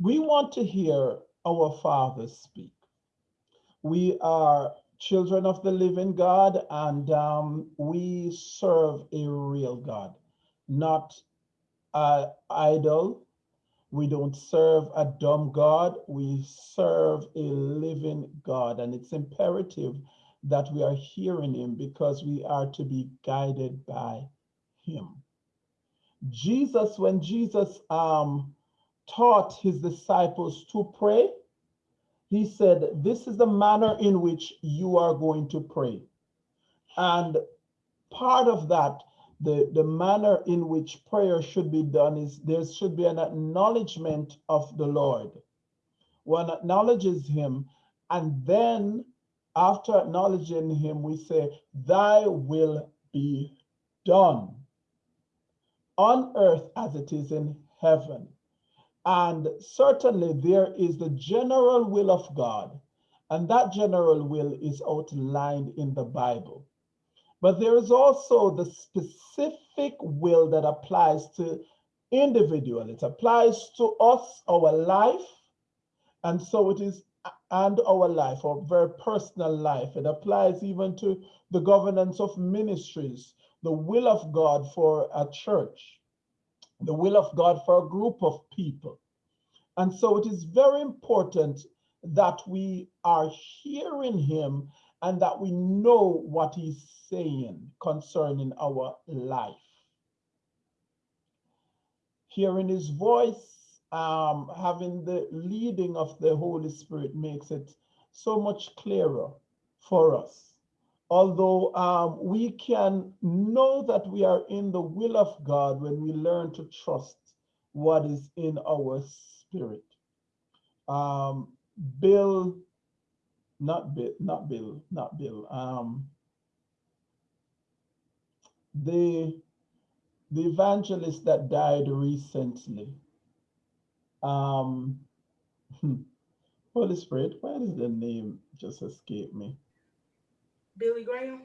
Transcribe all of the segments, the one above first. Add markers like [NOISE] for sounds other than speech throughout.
we want to hear our Father speak. We are children of the living God and um, we serve a real God, not an idol. We don't serve a dumb God. We serve a living God. And it's imperative that we are hearing him because we are to be guided by him. Jesus, when Jesus um, taught his disciples to pray, he said, this is the manner in which you are going to pray. And part of that, the, the manner in which prayer should be done is there should be an acknowledgement of the Lord. One acknowledges him, and then after acknowledging him, we say, thy will be done on earth as it is in heaven. And certainly there is the general will of God, and that general will is outlined in the Bible. But there is also the specific will that applies to individual. It applies to us, our life, and so it is, and our life, our very personal life. It applies even to the governance of ministries, the will of God for a church the will of God for a group of people. And so it is very important that we are hearing him and that we know what he's saying concerning our life. Hearing his voice, um, having the leading of the Holy Spirit makes it so much clearer for us although um, we can know that we are in the will of God when we learn to trust what is in our spirit. Um, Bill, not Bill, not Bill, not Bill. Um, the the evangelist that died recently. Um, [LAUGHS] Holy Spirit, where does the name just escape me? Billy Graham?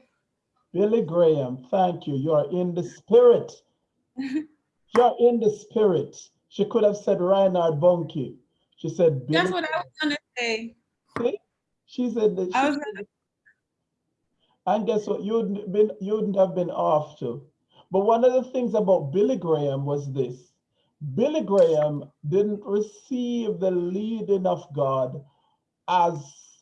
Billy Graham, thank you. You're in the spirit. [LAUGHS] You're in the spirit. She could have said Reinhard Bonnke. She said Billy That's what I was gonna say. See? She said that. She I was said, [LAUGHS] and guess what? You'd been you wouldn't have been off too. But one of the things about Billy Graham was this. Billy Graham didn't receive the leading of God as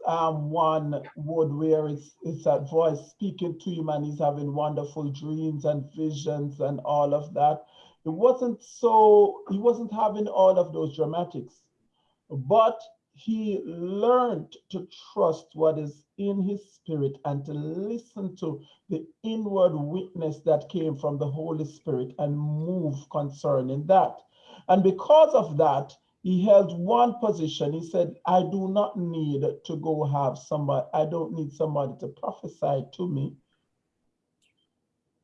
um, one would where it's, it's that voice speaking to him and he's having wonderful dreams and visions and all of that. It wasn't so, he wasn't having all of those dramatics, but he learned to trust what is in his spirit and to listen to the inward witness that came from the Holy Spirit and move concerning that. And because of that, he held one position. He said, I do not need to go have somebody, I don't need somebody to prophesy to me.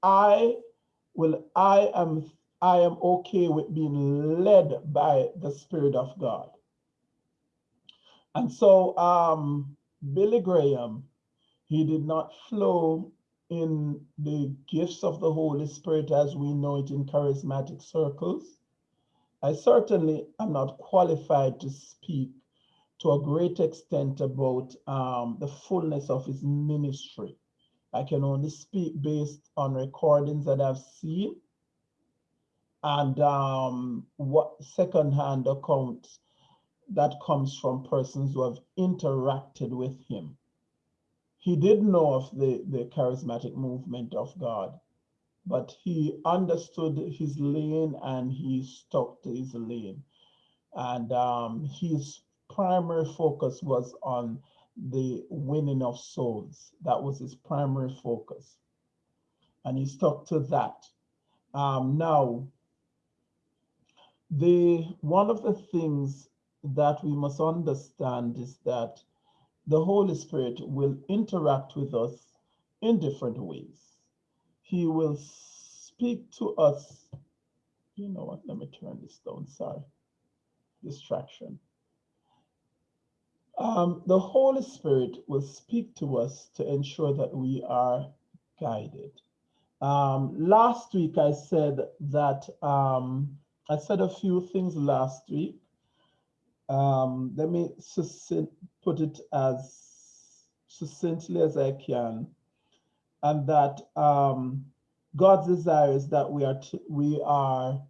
I will, I am, I am okay with being led by the Spirit of God. And so um, Billy Graham, he did not flow in the gifts of the Holy Spirit as we know it in charismatic circles. I certainly am not qualified to speak to a great extent about um, the fullness of his ministry. I can only speak based on recordings that I've seen and um, what secondhand accounts that comes from persons who have interacted with him. He did know of the, the charismatic movement of God but he understood his lane and he stuck to his lane. And um, his primary focus was on the winning of souls. That was his primary focus. And he stuck to that. Um, now, the one of the things that we must understand is that the Holy Spirit will interact with us in different ways he will speak to us. You know what? Let me turn this down. Sorry. Distraction. Um, the Holy Spirit will speak to us to ensure that we are guided. Um, last week, I said that um, I said a few things last week. um, let me succinct, put it as succinctly as I can, and that um, God's desire is that we are to, we are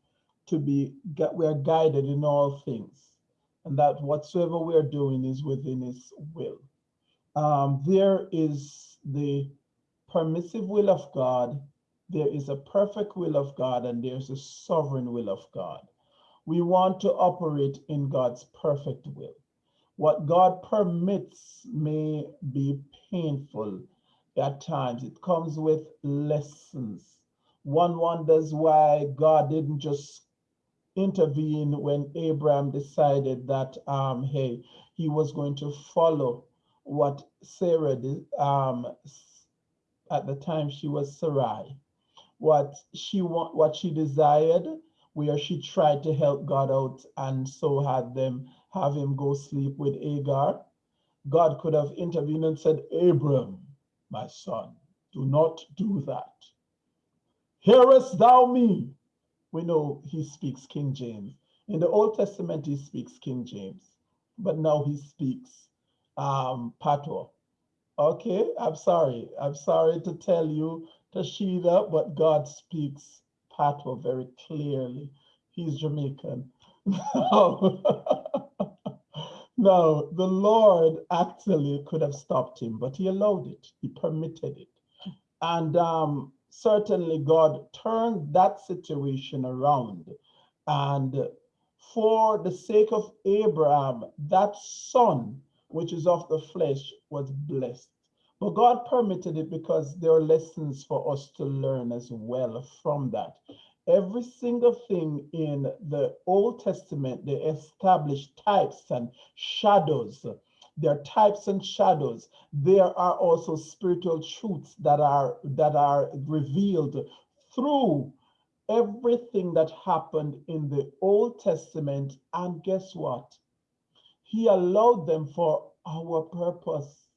to be we are guided in all things, and that whatsoever we are doing is within His will. Um, there is the permissive will of God, there is a perfect will of God, and there's a sovereign will of God. We want to operate in God's perfect will. What God permits may be painful at times. It comes with lessons. One wonders why God didn't just intervene when Abraham decided that, um, hey, he was going to follow what Sarah did um, at the time she was Sarai, what she want, what she desired, where she tried to help God out and so had them have him go sleep with Agar. God could have intervened and said, Abram, my son, do not do that. Hearest thou me? We know he speaks King James. In the Old Testament, he speaks King James, but now he speaks um. Okay, I'm sorry. I'm sorry to tell you, Tashida, but God speaks Patois very clearly. He's Jamaican. [LAUGHS] [LAUGHS] no, the Lord actually could have stopped him, but he allowed it. He permitted it. And um, certainly God turned that situation around. And for the sake of Abraham, that son which is of the flesh, was blessed. But God permitted it because there are lessons for us to learn as well from that. Every single thing in the Old Testament, they established types and shadows. There are types and shadows. There are also spiritual truths that are that are revealed through everything that happened in the Old Testament. And guess what? He allowed them for our purpose.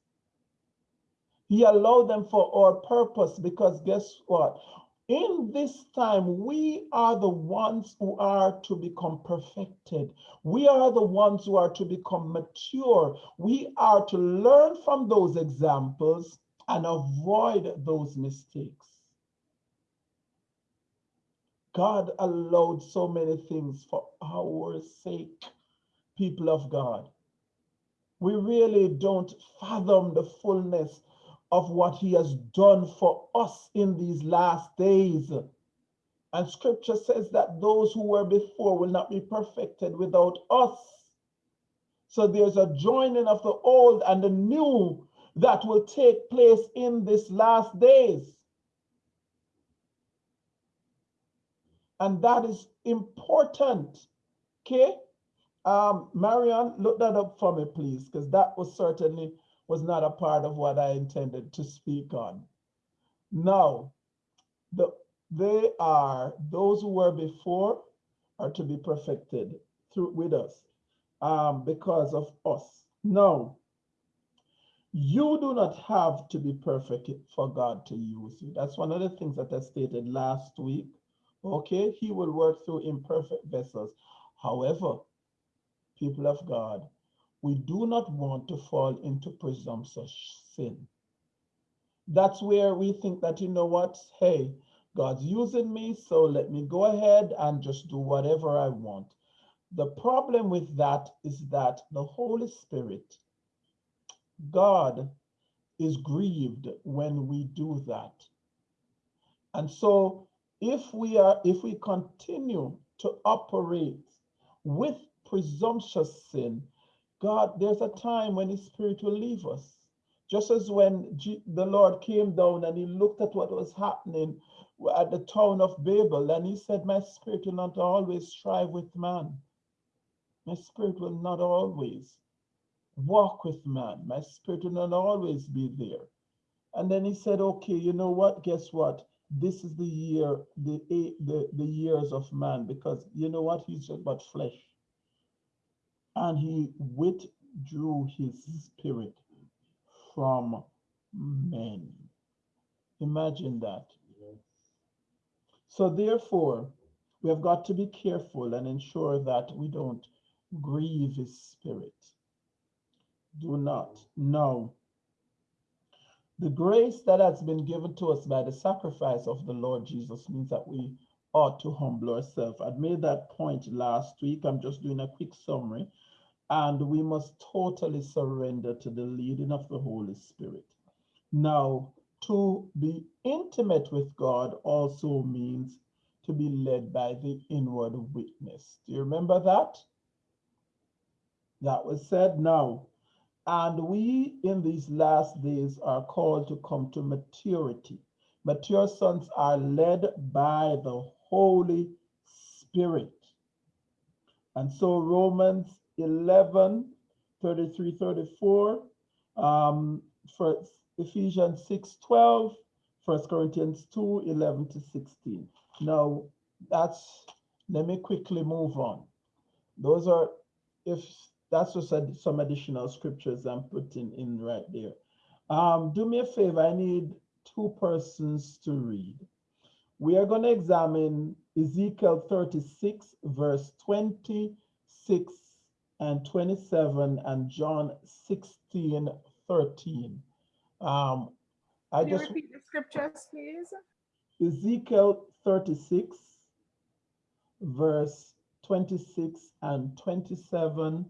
He allowed them for our purpose because guess what? In this time, we are the ones who are to become perfected. We are the ones who are to become mature. We are to learn from those examples and avoid those mistakes. God allowed so many things for our sake people of God. We really don't fathom the fullness of what he has done for us in these last days. And scripture says that those who were before will not be perfected without us. So there's a joining of the old and the new that will take place in this last days. And that is important. Okay? Um, Marianne, look that up for me, please, because that was certainly was not a part of what I intended to speak on. Now, the, they are, those who were before are to be perfected through with us um, because of us. Now, you do not have to be perfect for God to use you. That's one of the things that I stated last week. Okay, he will work through imperfect vessels. However, people of God, we do not want to fall into presumptuous sin. That's where we think that, you know what, hey, God's using me, so let me go ahead and just do whatever I want. The problem with that is that the Holy Spirit, God, is grieved when we do that. And so if we are, if we continue to operate with presumptuous sin, God, there's a time when his spirit will leave us. Just as when G the Lord came down and he looked at what was happening at the town of Babel, and he said, My spirit will not always strive with man. My spirit will not always walk with man. My spirit will not always be there. And then he said, Okay, you know what? Guess what? This is the year, the, the, the years of man, because you know what? He's just but flesh and he withdrew his spirit from men. Imagine that. So therefore, we have got to be careful and ensure that we don't grieve his spirit. Do not. No. The grace that has been given to us by the sacrifice of the Lord Jesus means that we ought to humble ourselves. I made that point last week. I'm just doing a quick summary. And we must totally surrender to the leading of the Holy Spirit. Now, to be intimate with God also means to be led by the inward witness. Do you remember that? That was said now. And we in these last days are called to come to maturity. Mature sons are led by the Holy Spirit. And so Romans 11, 33, 34, um, for Ephesians 6, 12, 1 Corinthians 2, 11 to 16. Now, that's, let me quickly move on. Those are, if that's just a, some additional scriptures I'm putting in right there. Um, do me a favor, I need two persons to read. We are going to examine Ezekiel 36, verse 26 and 27, and John 16, 13. Um, I Can you just repeat the scriptures, please? Ezekiel 36, verse 26 and 27,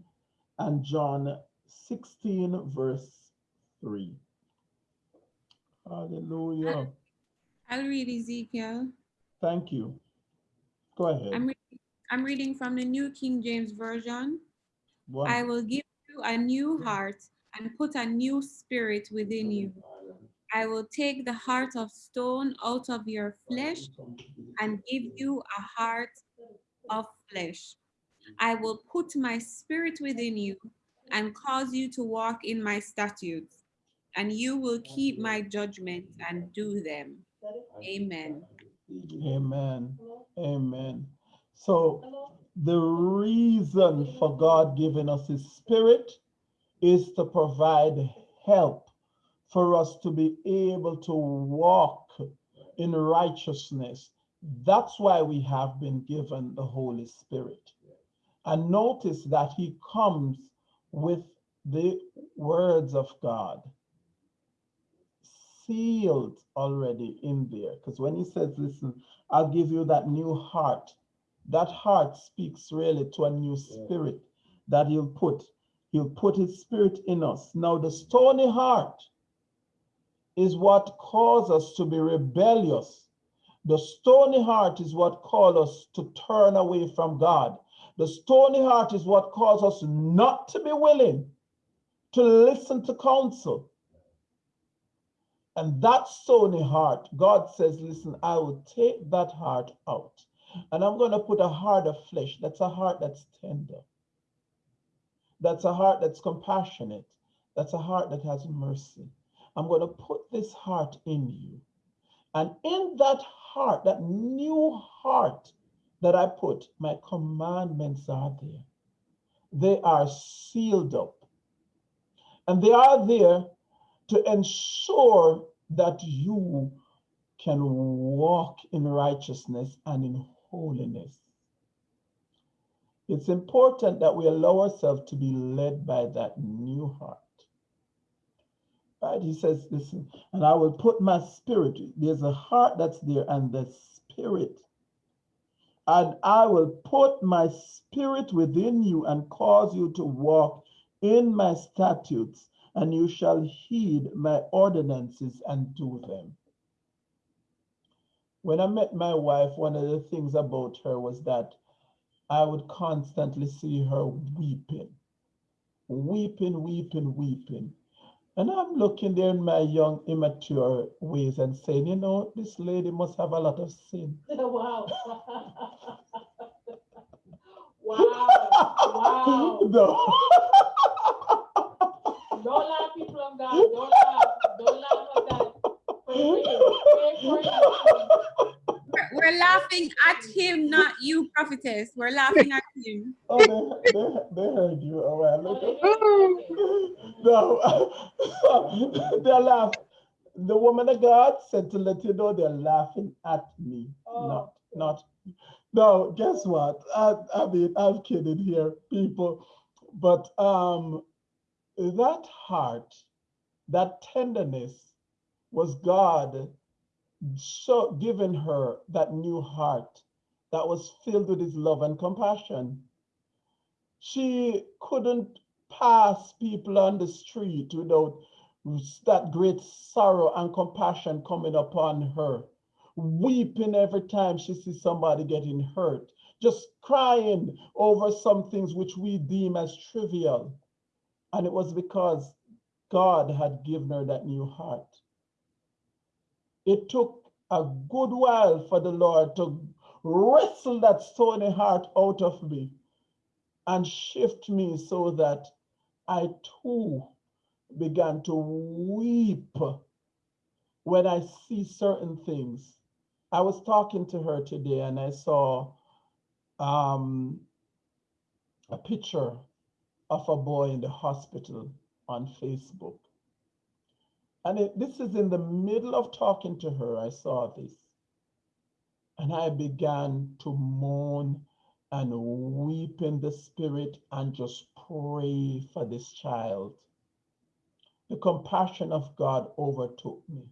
and John 16, verse 3. Hallelujah. I'll read Ezekiel. Thank you. Go I'm, ahead. I'm reading from the New King James Version. I will give you a new heart and put a new spirit within you. I will take the heart of stone out of your flesh and give you a heart of flesh. I will put my spirit within you and cause you to walk in my statutes, and you will keep my judgments and do them. Amen. Amen. Amen. So the reason for God giving us his spirit is to provide help for us to be able to walk in righteousness. That's why we have been given the Holy Spirit. And notice that he comes with the words of God sealed already in there. Because when he says, listen, I'll give you that new heart, that heart speaks really to a new spirit that he'll put. He'll put his spirit in us. Now, the stony heart is what caused us to be rebellious. The stony heart is what caused us to turn away from God. The stony heart is what caused us not to be willing to listen to counsel. And that stony heart, God says, listen, I will take that heart out. And I'm going to put a heart of flesh. That's a heart that's tender. That's a heart that's compassionate. That's a heart that has mercy. I'm going to put this heart in you. And in that heart, that new heart that I put, my commandments are there. They are sealed up. And they are there to ensure that you can walk in righteousness and in holiness. It's important that we allow ourselves to be led by that new heart. Right? He says, listen, and I will put my spirit, there's a heart that's there and the spirit. And I will put my spirit within you and cause you to walk in my statutes and you shall heed my ordinances and do them. When I met my wife, one of the things about her was that I would constantly see her weeping, weeping, weeping, weeping. And I'm looking there in my young, immature ways and saying, you know, this lady must have a lot of sin. [LAUGHS] Wow. [LAUGHS] Wow, wow. No. Don't laugh, people of God. Don't laugh. Don't laugh at that. Pray for him. Pray for him. We're, we're laughing at him, not you, prophetess. We're laughing at him. [LAUGHS] Oh, they, they, they heard you. Oh, well, look at- Oh, [LAUGHS] No, [LAUGHS] they're laughing. The woman of God said to let you know they're laughing at me, Oh. not, not. no, guess what? I, I mean, I'm kidding here, people. But um, that heart, that tenderness was God so giving her that new heart that was filled with his love and compassion. She couldn't pass people on the street without that great sorrow and compassion coming upon her, weeping every time she sees somebody getting hurt, just crying over some things which we deem as trivial. And it was because God had given her that new heart. It took a good while for the Lord to wrestle that stony heart out of me and shift me so that I too began to weep when I see certain things. I was talking to her today and I saw um, a picture of a boy in the hospital on Facebook. And it, this is in the middle of talking to her, I saw this. And I began to moan and weep in the spirit and just pray for this child. The compassion of God overtook me.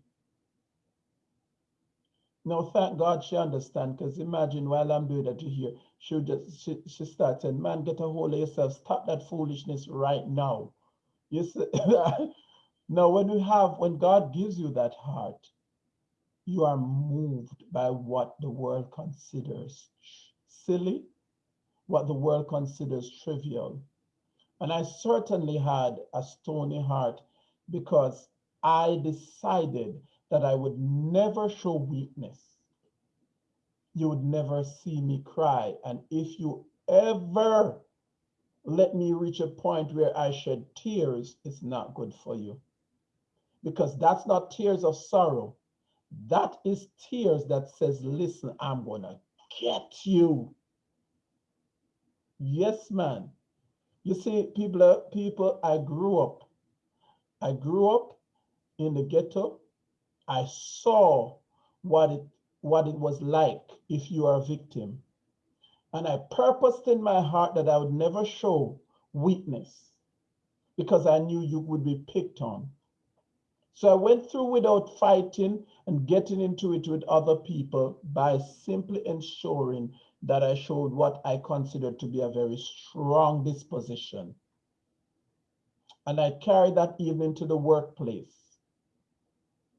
Now, thank God she understands, because imagine while I'm doing that to hear, she just she, she starts saying, man, get a hold of yourself, stop that foolishness right now. You see, [LAUGHS] now when you have, when God gives you that heart, you are moved by what the world considers silly, what the world considers trivial. And I certainly had a stony heart because I decided that I would never show weakness. You would never see me cry. And if you ever let me reach a point where I shed tears, it's not good for you. Because that's not tears of sorrow. That is tears that says, listen, I'm gonna get you. Yes, man. You see, people, uh, people, I grew up. I grew up in the ghetto. I saw what it what it was like if you are a victim. And I purposed in my heart that I would never show weakness because I knew you would be picked on. So I went through without fighting and getting into it with other people by simply ensuring that I showed what I considered to be a very strong disposition. And I carried that even to the workplace.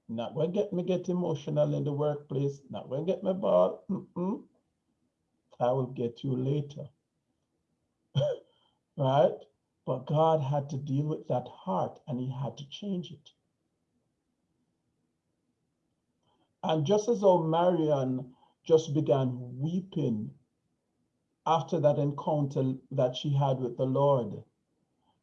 Not going to get me get emotional in the workplace. Not going to get me ball. Mm -mm. I will get you later. [LAUGHS] right? But God had to deal with that heart and he had to change it. And just as though Marion just began weeping after that encounter that she had with the Lord,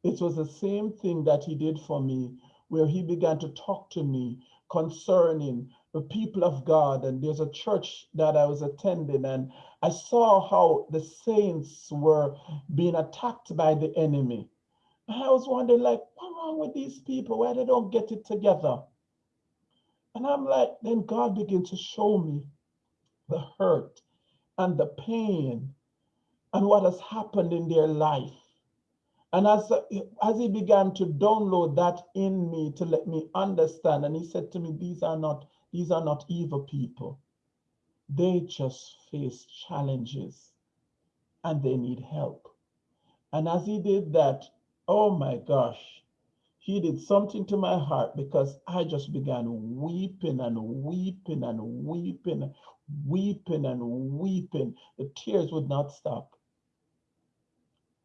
it was the same thing that he did for me, where he began to talk to me concerning the people of God. And there's a church that I was attending, and I saw how the saints were being attacked by the enemy. And I was wondering, like, what's wrong with these people? Why they don't get it together? And I'm like, then God began to show me the hurt and the pain and what has happened in their life. And as, as he began to download that in me to let me understand, and he said to me, these are not, these are not evil people. They just face challenges and they need help. And as he did that, oh my gosh, he did something to my heart because I just began weeping and weeping and weeping, weeping and weeping. The tears would not stop.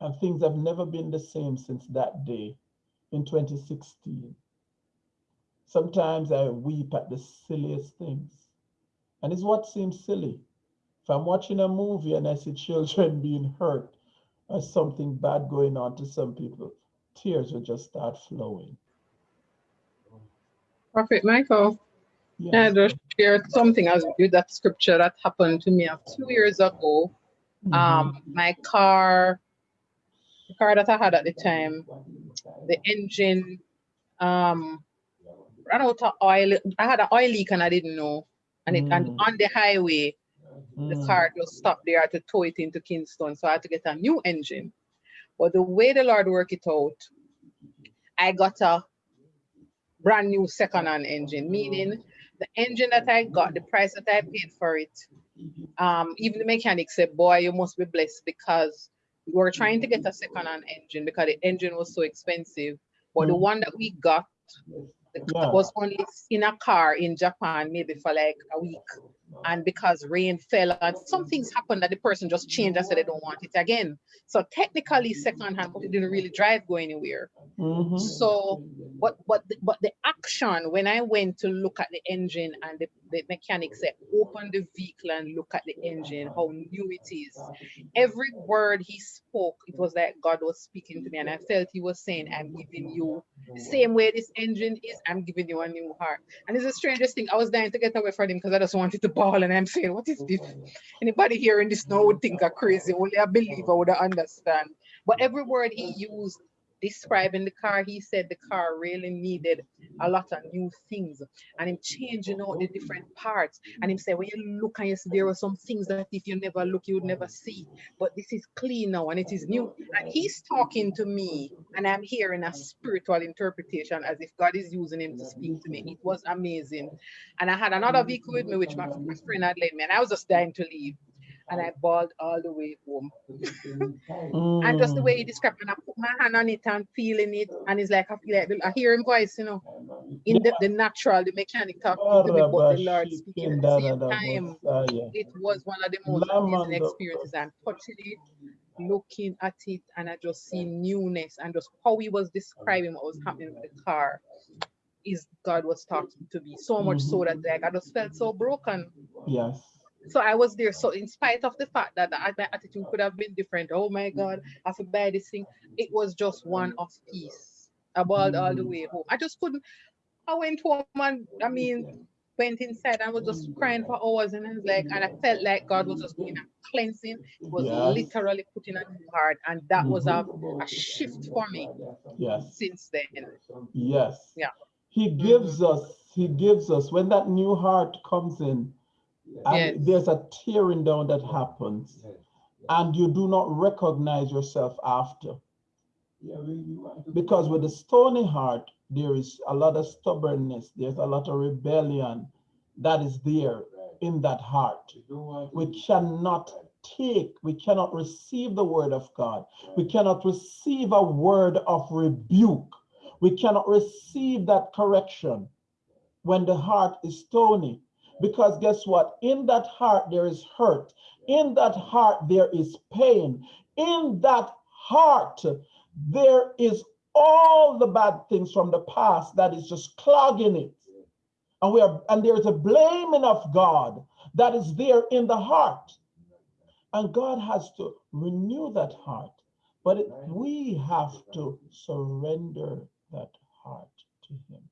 And things have never been the same since that day in 2016. Sometimes I weep at the silliest things. And it's what seems silly. If I'm watching a movie and I see children [LAUGHS] being hurt or something bad going on to some people, tears will just start flowing. Prophet Michael, Yes. I just shared something as with that scripture that happened to me a few years ago. Mhm. Um, my car, the car that I had at the time, the engine um ran out of oil. I had an oil leak and I didn't know. And it and Mm. on the highway, the Mm. car just stopped there to tow it into Kingston. So I had to get a new engine. But the way the Lord worked it out, I got a brand new second-hand engine, meaning the engine that I got, the price that I paid for it, um, even the mechanic said, boy, you must be blessed because we were trying to get a second-hand engine because the engine was so expensive. But the one that we got Yeah. was only in a car in Japan, maybe for like a week. And because rain fell and some things happened that the person just changed and said they don't want it again. So technically secondhand, but it didn't really drive go anywhere. Mhm. So, but but the, but the action when I went to look at the engine and the, the mechanic said, open the vehicle and look at the engine, how new it is. Every word he spoke, it was like God was speaking to me, and I felt he was saying, I'm giving you the same way this engine is, I'm giving you a new heart. And it's the strangest thing. I was dying to get away from him because I just wanted to bawl, and I'm saying, What is this? Anybody hearing this now would think I'm crazy. Only a believer would understand. But every word he used describing the car, he said the car really needed a lot of new things and him changing out the different parts. And him said, when you look and you see there are some things that if you never look, you would never see. But this is clean now and it is new. And he's talking to me and I'm hearing a spiritual interpretation as if God is using him to speak to me. It was amazing. And I had another vehicle with me, which my, my friend had lent me, and I was just dying to leave. And I bawled all the way home. And just the Mm. way he described, and I put my hand on it and feeling it, and it's like I feel like I hear him voice, you know, in the, the natural, the mechanic talking to me, but the Lord speaking at the same time. It was one of the most amazing experiences. I'm touching it, looking at it, and I just see newness and just how he was describing what was happening with the car. Is God was talking to me so much so that like I just felt so broken. Yes. So I was there. So in spite of the fact that the- my attitude could have been different, oh my mm. God, I have to buy this thing. It was just one of peace. I bawled all the mm. way home. I just couldn't. I went home and I mean went inside and was just mm. crying for hours and I was like, and I felt like God was just doing a cleansing. It was Yes. literally putting a new heart, and that was a, mm-hmm. a shift for me Yes. since then. Yes. Yeah. He gives us, he gives us, when that new heart comes in, Yes. there's a tearing down that happens, and you do not recognize yourself after. Because with a stony heart, there is a lot of stubbornness, there's a lot of rebellion that is there in that heart. We cannot take, we cannot receive the word of God. We cannot receive a word of rebuke. We cannot receive that correction when the heart is stony. Because guess what? In that heart, there is hurt. In that heart, there is pain. In that heart, there is all the bad things from the past that is just clogging it. And we are, and there's a blaming of God that is there in the heart. And God has to renew that heart. But it, we have to surrender that heart to Him.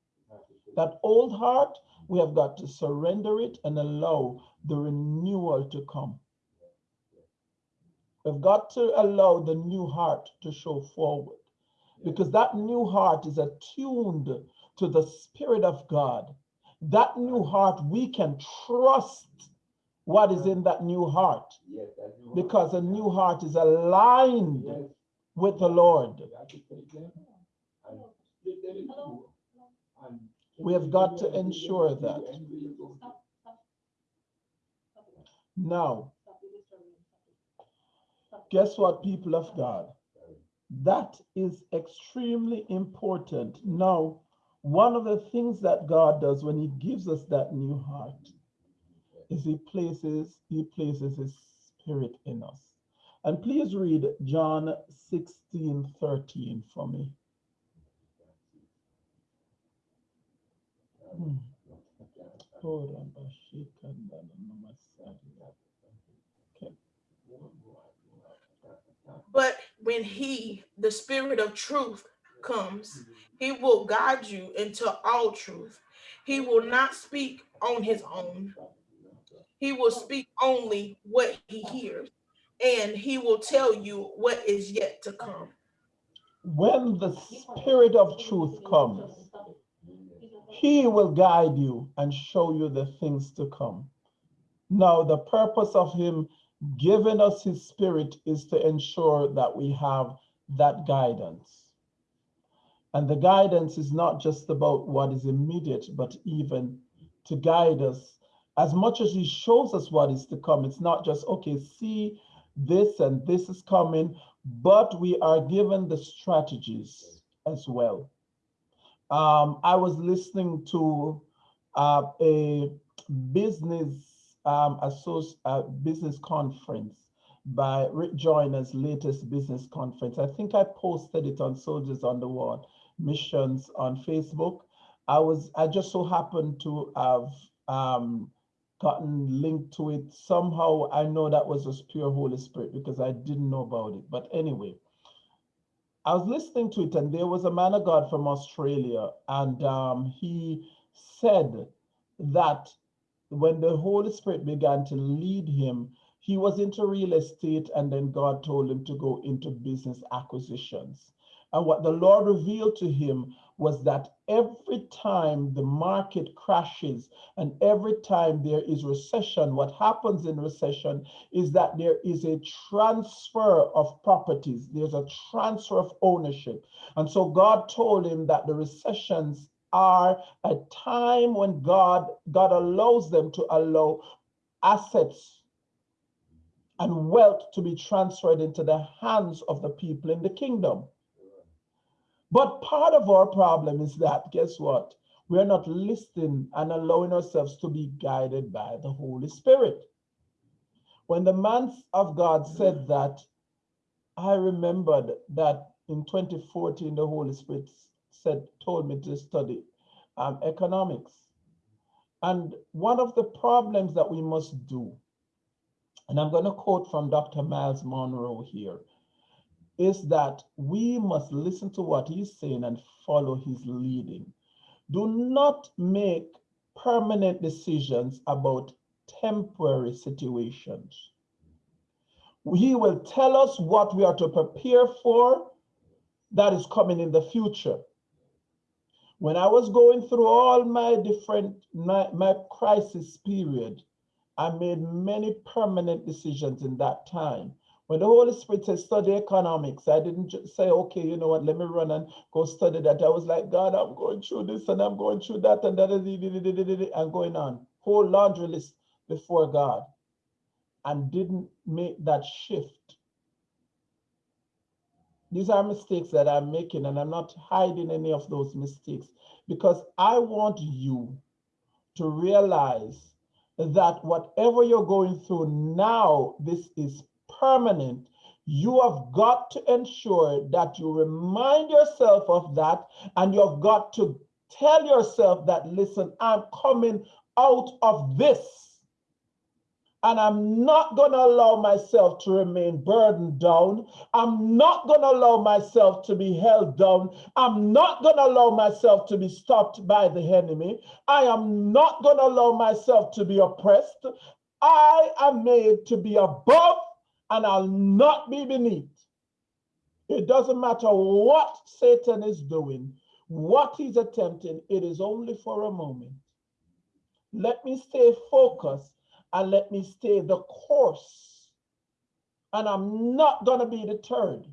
That old heart, we have got to surrender it and allow the renewal to come. We've got to allow the new heart to show forward. Because that new heart is attuned to the Spirit of God. That new heart, we can trust what is in that new heart. Because a new heart is aligned with the Lord. We have got to ensure that. Now, guess what, people of God? That is extremely important. Now, one of the things that God does when He gives us that new heart is He places He places His Spirit in us. And please read John 16, 13 for me. Hmm. Hold on, Okay. But when he, the spirit of truth, comes, he will guide you into all truth. He will not speak on his own. He will speak only what he hears, and he will tell you what is yet to come. When the Spirit of truth comes, He will guide you and show you the things to come. Now, the purpose of him giving us his spirit is to ensure that we have that guidance. And the guidance is not just about what is immediate, but even to guide us. As much as he shows us what is to come, it's not just, okay, see this and this is coming, but we are given the strategies as well. Um, I was listening to uh, a business um, uh, business conference by Rick Joyner's latest business conference. I think I posted it on Soldiers on the Wall missions on Facebook. I was I just so happened to have um, gotten linked to it somehow. I know that was just pure Holy Spirit because I didn't know about it. But anyway, I was listening to it, and there was a man of God from Australia, and um, he said that when the Holy Spirit began to lead him, he was into real estate, and then God told him to go into business acquisitions. And what the Lord revealed to him was that every time the market crashes and every time there is recession, what happens in recession is that there is a transfer of properties, there's a transfer of ownership. And so God told him that the recessions are a time when God, God allows them to allow assets and wealth to be transferred into the hands of the people in the kingdom. But part of our problem is that, guess what? We're not listening and allowing ourselves to be guided by the Holy Spirit. When the man of God said that, I remembered that in 2014, the Holy Spirit said, told me to study um, economics. And one of the problems that we must do, and I'm going to quote from Dr. Myles Munroe here, is that we must listen to what he's saying and follow his leading. Do not make permanent decisions about temporary situations. He will tell us what we are to prepare for that is coming in the future. When I was going through all my different, my, my crisis period, I made many permanent decisions in that time when the Holy Spirit said study economics, I didn't just say, okay, you know what, let me run and go study that. I was like, God, I'm going through this and I'm going through that and that and going on. Whole laundry list before God and didn't make that shift. These are mistakes that I'm making and I'm not hiding any of those mistakes because I want you to realize that whatever you're going through now, this is permanent, you have got to ensure that you remind yourself of that and you have got to tell yourself that, listen, I'm coming out of this. And I'm not going to allow myself to remain burdened down. I'm not going to allow myself to be held down. I'm not going to allow myself to be stopped by the enemy. I am not going to allow myself to be oppressed. I am made to be above and I'll not be beneath. It doesn't matter what Satan is doing, what he's attempting, it is only for a moment. Let me stay focused and let me stay the course. And I'm not going to be deterred.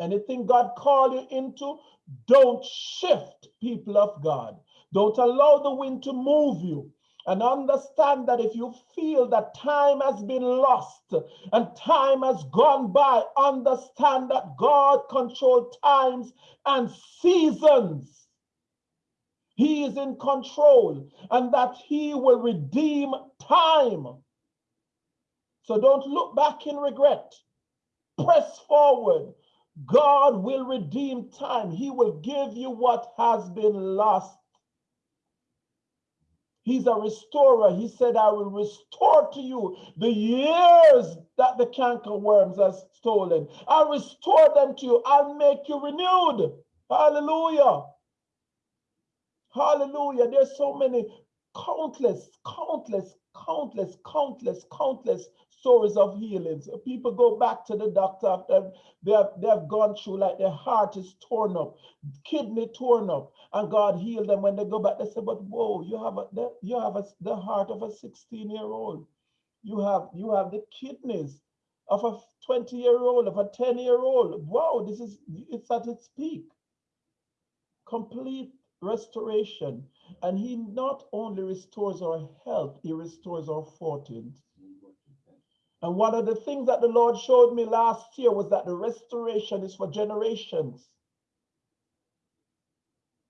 Anything God called you into, don't shift, people of God. Don't allow the wind to move you. And understand that if you feel that time has been lost and time has gone by, understand that God controls times and seasons. He is in control and that he will redeem time. So don't look back in regret. Press forward. God will redeem time. He will give you what has been lost. He's a restorer. He said, I will restore to you the years that the cankerworms have stolen. I'll restore them to you. I'll make you renewed. Hallelujah. Hallelujah. There's so many countless, countless, countless, countless, countless stories of healings. People go back to the doctor after they have, they have gone through like their heart is torn up, kidney torn up, and God healed them. When they go back, they say, but whoa, you have a, you have a, the heart of a 16 year old. You have you have the kidneys of a 20 year old, of a 10 year old. Wow, this is it's at its peak. Complete restoration. And he not only restores our health, he restores our fortunes. And one of the things that the Lord showed me last year was that the restoration is for generations.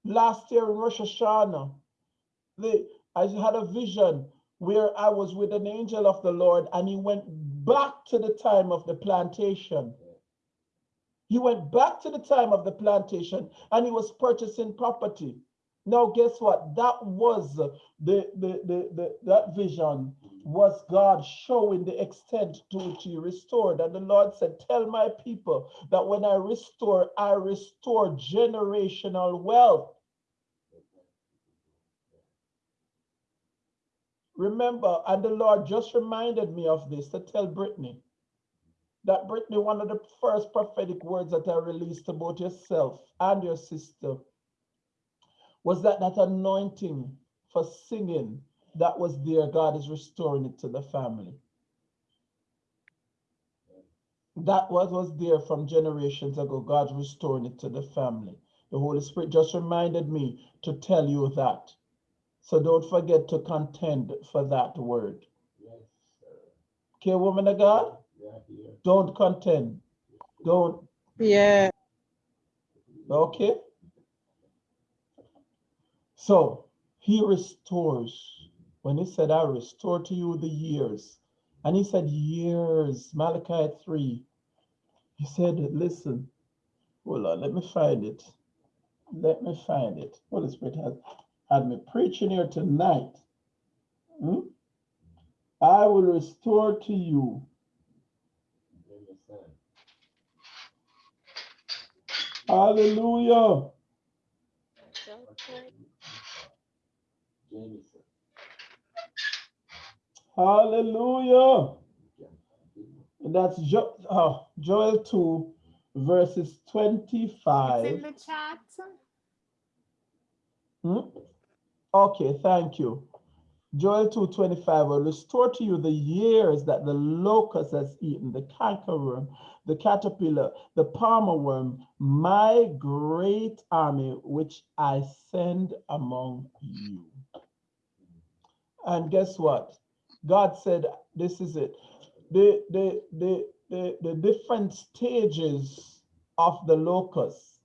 Last year in Rosh Hashanah, the, I had a vision where I was with an angel of the Lord and he went back to the time of the plantation. He went back to the time of the plantation and he was purchasing property. Now, guess what? That was the, the, the, the, that vision was God showing the extent to which he restored. And the Lord said, Tell my people that when I restore, I restore generational wealth. Remember, and the Lord just reminded me of this to tell Brittany that Brittany, one of the first prophetic words that I released about yourself and your sister was that that anointing for singing that was there, God is restoring it to the family. That what was there from generations ago, God's restoring it to the family. The Holy Spirit just reminded me to tell you that. So don't forget to contend for that word. Yes, Okay, woman of God? Yeah. Don't contend. Don't. Yeah. Okay. So he restores. When he said, I restore to you the years, and he said, years, Malachi 3. He said, listen, hold on, let me find it. Let me find it. Holy Spirit has had me preaching here tonight. Hmm? I will restore to you. Hallelujah. Hallelujah. And that's jo- oh, Joel 2, verses It's 25. in the chat. Hmm? Okay, thank you. Joel 2:25 will restore to you the years that the locust has eaten, the cankerworm, the caterpillar, the palmer worm, my great army which I send among you. And guess what? God said, this is it. The, the, the, the, the different stages of the locust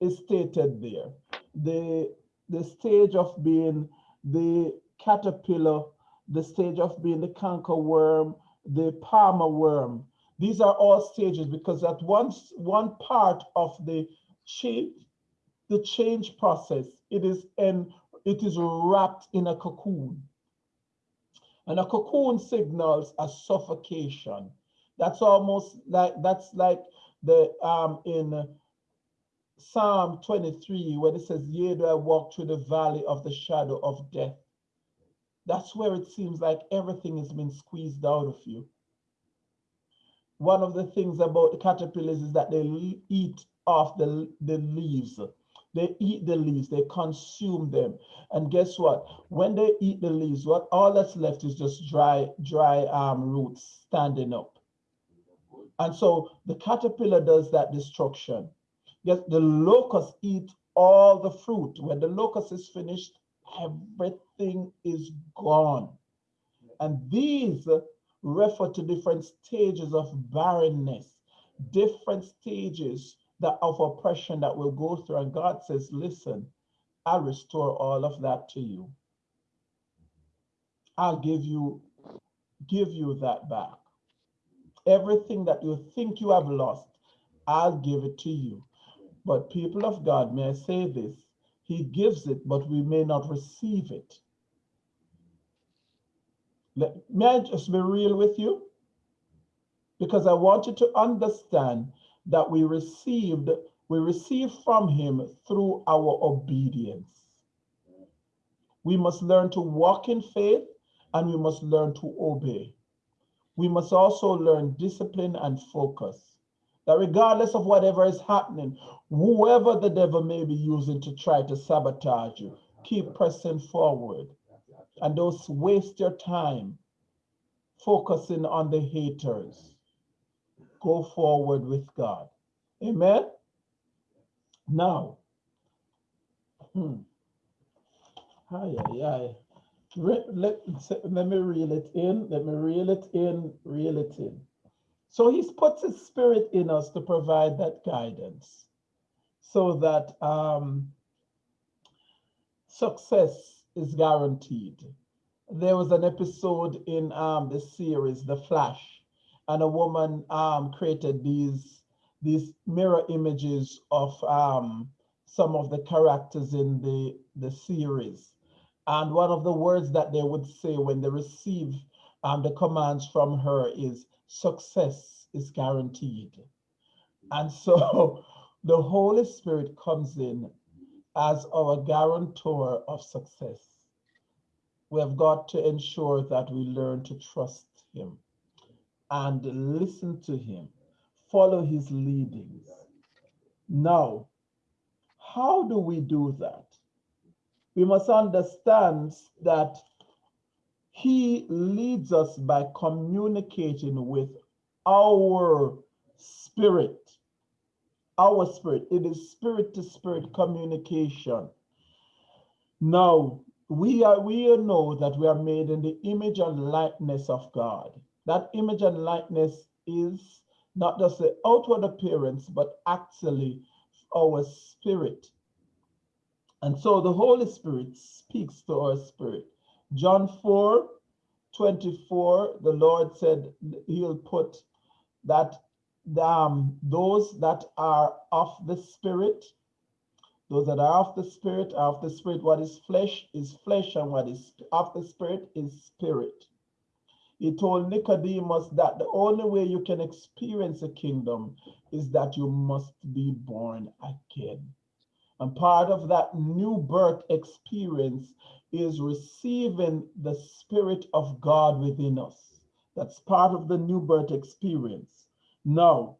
is stated there. The, the stage of being the caterpillar, the stage of being the canker worm, the palmer worm. These are all stages because at once one part of the change, the change process, it is in, it is wrapped in a cocoon. And a cocoon signals a suffocation. That's almost like that's like the um in Psalm 23, where it says, Yea, do I walk through the valley of the shadow of death. That's where it seems like everything has been squeezed out of you. One of the things about the caterpillars is that they eat off the, the leaves. They eat the leaves, they consume them. And guess what? When they eat the leaves, what all that's left is just dry, dry um, roots standing up. And so the caterpillar does that destruction. Yes, the locust eat all the fruit. When the locust is finished, everything is gone. And these refer to different stages of barrenness, different stages that of oppression that we'll go through. And God says, listen, I'll restore all of that to you. I'll give you, give you that back. Everything that you think you have lost, I'll give it to you. But people of God, may I say this? He gives it, but we may not receive it. May I just be real with you? Because I want you to understand that we received, we receive from him through our obedience. We must learn to walk in faith and we must learn to obey. We must also learn discipline and focus. That regardless of whatever is happening, whoever the devil may be using to try to sabotage you, keep pressing forward and don't waste your time focusing on the haters. Go forward with God. Amen. Now, hmm. Ay, ay, ay. Re- Let, let me reel it in. Let me reel it in, reel it in. So he's put his spirit in us to provide that guidance so that um, success is guaranteed. There was an episode in um, the series, The Flash, and a woman um, created these, these mirror images of um, some of the characters in the, the series. And one of the words that they would say when they receive um, the commands from her is success is guaranteed. And so [LAUGHS] the Holy Spirit comes in as our guarantor of success. We have got to ensure that we learn to trust Him and listen to Him, follow His leadings. Now, how do we do that? We must understand that He leads us by communicating with our spirit. Our spirit. It is spirit to spirit communication. Now, we are we know that we are made in the image and likeness of God. That image and likeness is not just the outward appearance, but actually our spirit. And so the Holy Spirit speaks to our spirit. John 4 24, the Lord said he'll put that um, those that are of the spirit, those that are of the spirit are of the spirit. What is flesh is flesh, and what is of the spirit is spirit. He told Nicodemus that the only way you can experience a kingdom is that you must be born again. And part of that new birth experience is receiving the Spirit of God within us. That's part of the new birth experience. Now,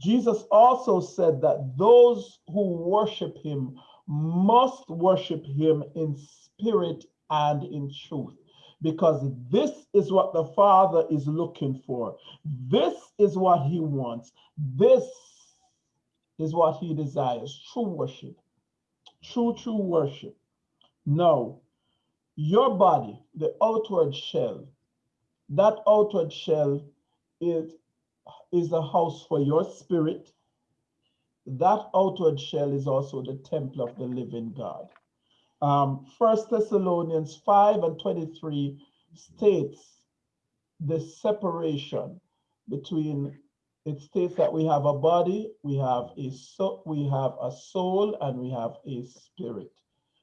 Jesus also said that those who worship him must worship him in spirit and in truth, because this is what the Father is looking for. This is what he wants. This is what he desires true worship, true, true worship. No, your body, the outward shell, that outward shell is, is a house for your spirit. That outward shell is also the temple of the living God. Um, 1 Thessalonians 5 and 23 states the separation between it states that we have a body, we have a soul, we have a soul, and we have a spirit.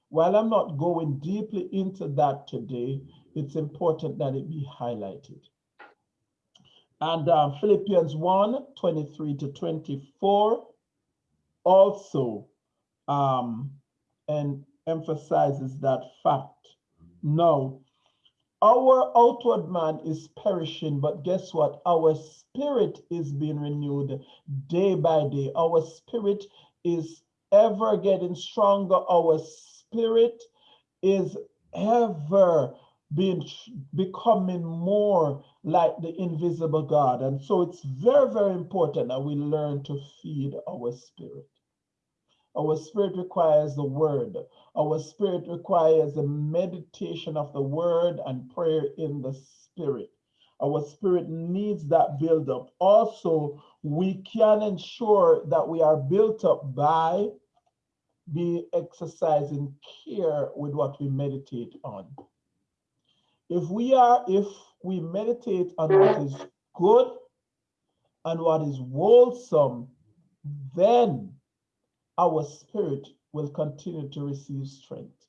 While I'm not going deeply into that today, it's important that it be highlighted. And um, Philippians 1 23 to 24 also um, and emphasizes that fact. Now, our outward man is perishing, but guess what? Our spirit is being renewed day by day. Our spirit is ever getting stronger. Our spirit is ever being becoming more like the invisible God. And so it's very, very important that we learn to feed our spirit. Our spirit requires the word. Our spirit requires the meditation of the word and prayer in the spirit. Our spirit needs that build up. Also, we can ensure that we are built up by be exercising care with what we meditate on. If we are, if we meditate on what is good and what is wholesome, then our spirit will continue to receive strength.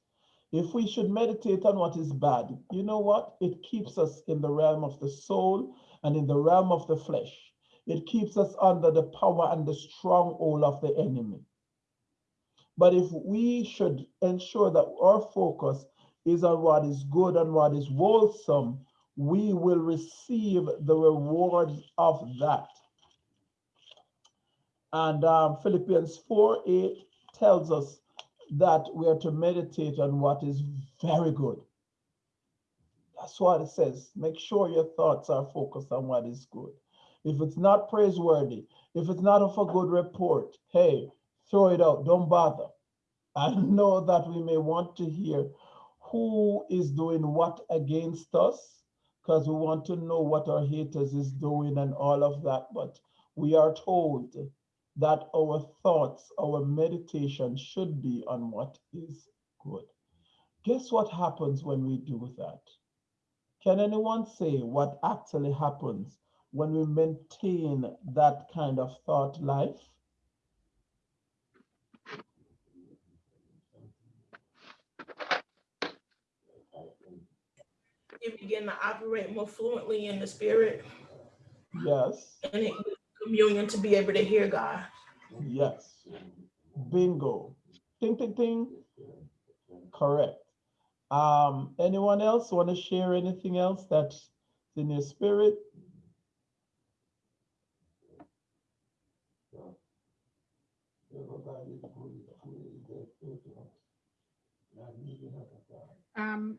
If we should meditate on what is bad, you know what? It keeps us in the realm of the soul and in the realm of the flesh. It keeps us under the power and the stronghold of the enemy. But if we should ensure that our focus is on what is good and what is wholesome, we will receive the rewards of that. And um, Philippians 4 8 tells us that we are to meditate on what is very good. That's what it says. Make sure your thoughts are focused on what is good. If it's not praiseworthy, if it's not of a good report, hey, throw it out. Don't bother. I know that we may want to hear who is doing what against us because we want to know what our haters is doing and all of that. But we are told that our thoughts, our meditation should be on what is good. Guess what happens when we do that? Can anyone say what actually happens when we maintain that kind of thought life? You begin to operate more fluently in the spirit Yes, and in communion to be able to hear God. yes. Bingo. Ding, ding, ding. Correct. Um, anyone else want to share anything else that's in your spirit? Um,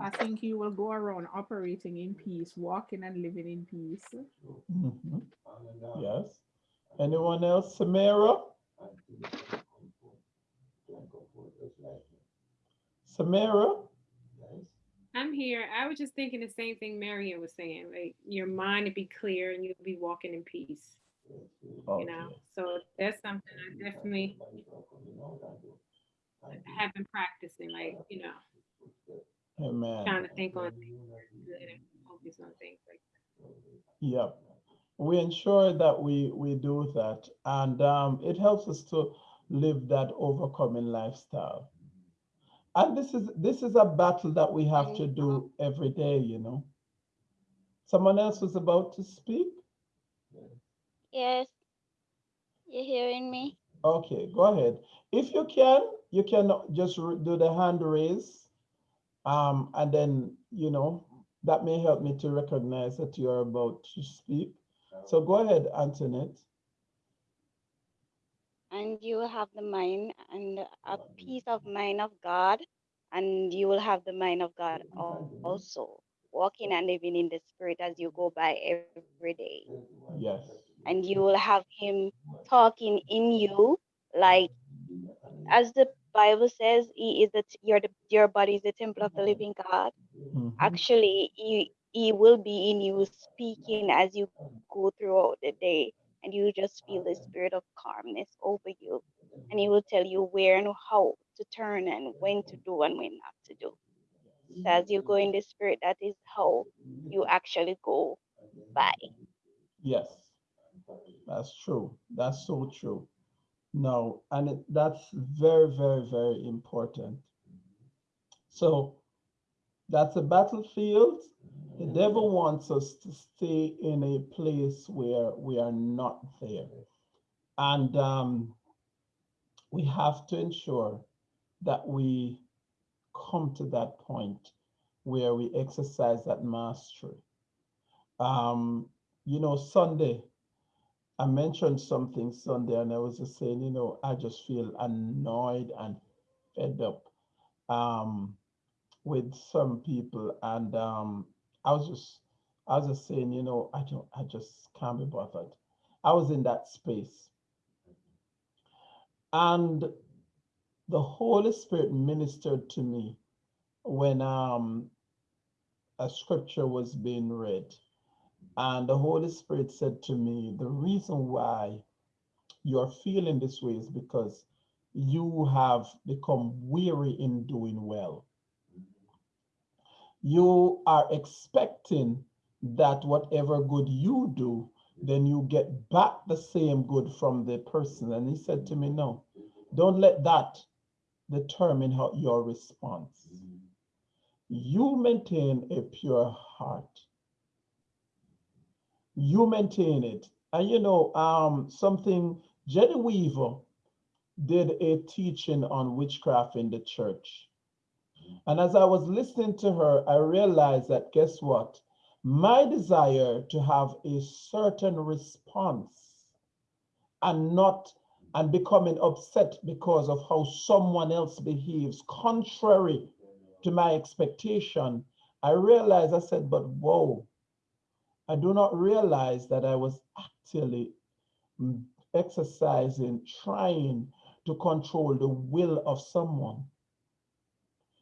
I think you will go around operating in peace, walking and living in peace. Mhm. Yes. Anyone else? Samara? Samara? I'm here. I was just thinking the same thing Marion was saying. Like your mind would be clear and you'll be walking in peace. You know. So that's something I definitely have been practicing. Like you know, Amen. trying to think on things good and focus on things like that. Yep. We ensure that we, we do that and um, it helps us to live that overcoming lifestyle. And this is this is a battle that we have to do every day, you know. Someone else was about to speak? Yes. You hearing me? Okay, go ahead. If you can, you can just do the hand raise. Um, and then, you know, that may help me to recognize that you're about to speak. So go ahead, Antoinette. And you will have the mind and a peace of mind of God, and you will have the mind of God also, walking and living in the spirit as you go by every day. Yes. And you will have Him talking in you, like as the Bible says, He is the t- your your body is the temple of the living God. Mhm. Actually, He He will be in you, speaking as you go throughout the day, and you just feel the spirit of calmness over you, and He will tell you where and how to turn and when to do and when not to do. So as you go in the spirit, that is how you actually go by. Yes, that's true. That's so true. No, and it, that's very, very, very important. So that's a battlefield. The devil wants us to stay in a place where we are not there. And um, we have to ensure that we come to that point where we exercise that mastery. Um, you know, Sunday, I mentioned something Sunday, and I was just saying, you know, I just feel annoyed and fed up um, with some people, and um, I was just, I was just saying, you know, I don't, I just can't be bothered. I was in that space, and the Holy Spirit ministered to me when um, a scripture was being read. And the Holy Spirit said to me, the reason why you're feeling this way is because you have become weary in doing well. You are expecting that whatever good you do, then you get back the same good from the person. And he said to me, no, don't let that determine how your response. You maintain a pure heart you maintain it. And you know, um, something Jenny Weaver did a teaching on witchcraft in the church. And as I was listening to her, I realized that guess what? My desire to have a certain response and not and becoming upset because of how someone else behaves contrary to my expectation I realized, I said, but whoa, I do not realize that I was actually mm, exercising, trying to control the will of someone.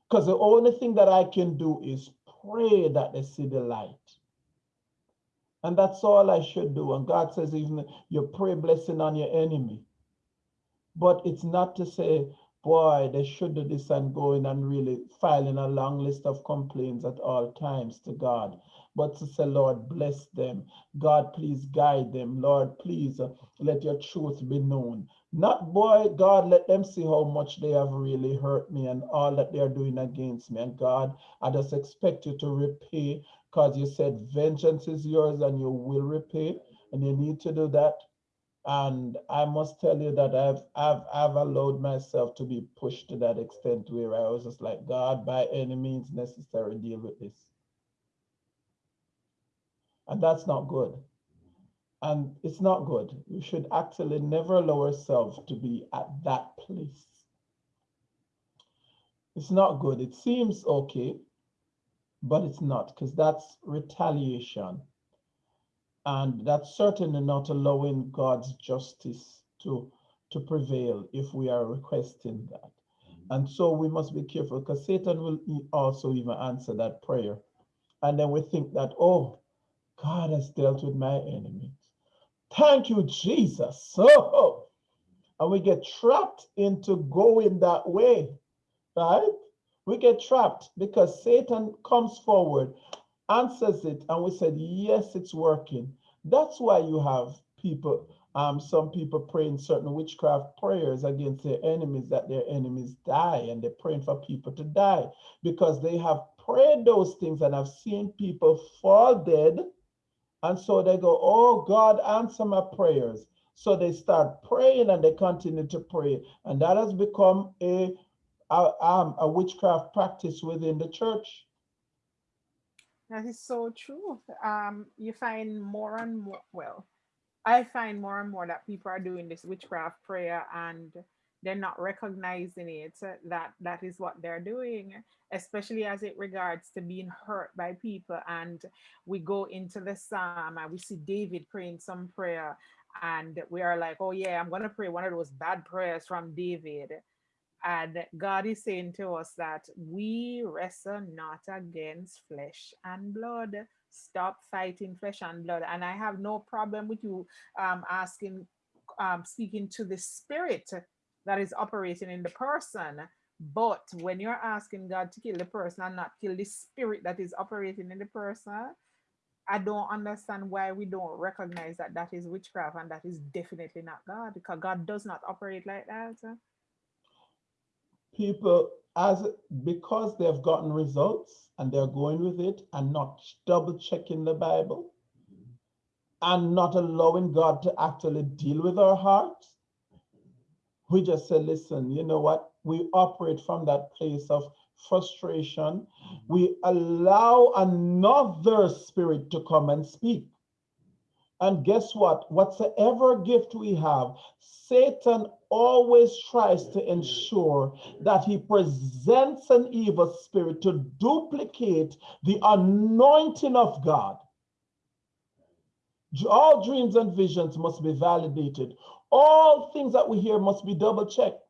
Because the only thing that I can do is pray that they see the light. And that's all I should do. And God says, even you pray blessing on your enemy. But it's not to say, boy, they should do this and going and really filing a long list of complaints at all times to God. But to say, Lord, bless them. God, please guide them. Lord, please uh, let your truth be known. Not, boy, God, let them see how much they have really hurt me and all that they are doing against me. And God, I just expect you to repay because you said vengeance is yours and you will repay. And you need to do that. And I must tell you that I've I've I've allowed myself to be pushed to that extent where I was just like, God, by any means necessary, deal with this. And that's not good. And it's not good. You should actually never allow ourselves to be at that place. It's not good. It seems okay, but it's not because that's retaliation. And that's certainly not allowing God's justice to, to prevail if we are requesting that. Mm-hmm. And so we must be careful because Satan will also even answer that prayer. And then we think that, oh, God has dealt with my enemies. Thank you, Jesus. [LAUGHS] So, and we get trapped into going that way, right? We get trapped because Satan comes forward, answers it, and we said, yes, it's working. That's why you have people, um, some people praying certain witchcraft prayers against their enemies that their enemies die, and they're praying for people to die because they have prayed those things and have seen people fall dead and so they go, Oh, God, answer my prayers. So they start praying and they continue to pray. And that has become a, a, um, a witchcraft practice within the church. That is so true. Um, you find more and more, well, I find more and more that people are doing this witchcraft prayer and they're not recognizing it uh, that that is what they're doing especially as it regards to being hurt by people and we go into the psalm and we see david praying some prayer and we are like oh yeah i'm going to pray one of those bad prayers from david and god is saying to us that we wrestle not against flesh and blood stop fighting flesh and blood and i have no problem with you um, asking um, speaking to the spirit that is operating in the person. But when you're asking God to kill the person and not kill the spirit that is operating in the person, I don't understand why we don't recognize that that is witchcraft and that is definitely not God because God does not operate like that. People, as because they've gotten results and they're going with it and not double checking the Bible and not allowing God to actually deal with our hearts, we just say, listen, you know what? We operate from that place of frustration. We allow another spirit to come and speak. And guess what? Whatsoever gift we have, Satan always tries to ensure that he presents an evil spirit to duplicate the anointing of God. All dreams and visions must be validated all things that we hear must be double checked.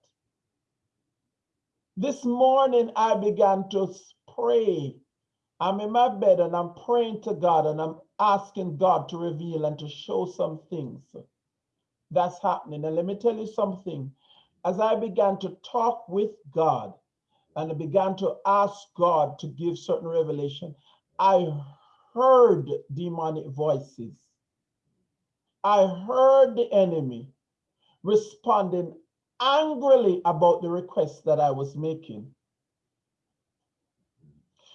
This morning, I began to pray. I'm in my bed and I'm praying to God and I'm asking God to reveal and to show some things that's happening. And let me tell you something. As I began to talk with God and I began to ask God to give certain revelation, I heard demonic voices. I heard the enemy responding angrily about the request that I was making.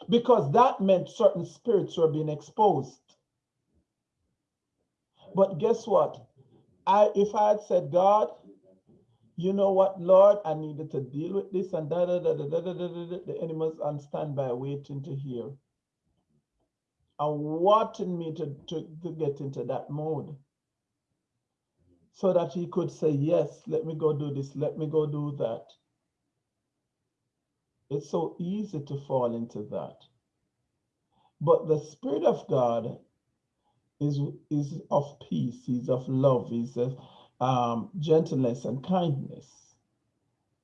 Because that meant certain spirits were being exposed. But guess what? I if I had said, God, you know what, Lord, I needed to deal with this and da da da da da da da, da, the enemies on standby waiting to hear. And wanting me to, to, to get into that mode so that he could say, Yes, let me go do this, let me go do that. It's so easy to fall into that. But the Spirit of God is, is of peace, is of love, is of um, gentleness and kindness.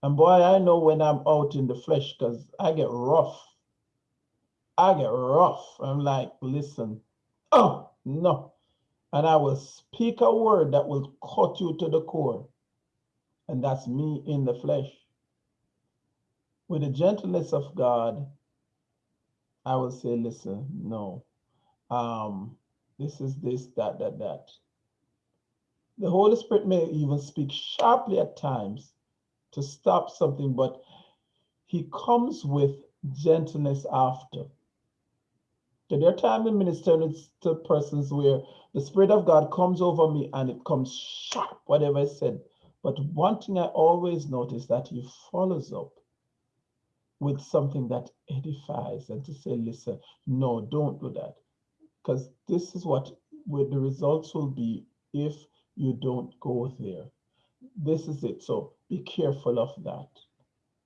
And boy, I know when I'm out in the flesh because I get rough. I get rough. I'm like, listen, oh, no. And I will speak a word that will cut you to the core. And that's me in the flesh. With the gentleness of God, I will say, listen, no. Um, this is this, that, that, that. The Holy Spirit may even speak sharply at times to stop something, but he comes with gentleness after. There are times in ministering to persons where the Spirit of God comes over me and it comes sharp, whatever I said. But one thing I always notice that he follows up with something that edifies and to say, listen, no, don't do that. Because this is what the results will be if you don't go there. This is it. So be careful of that.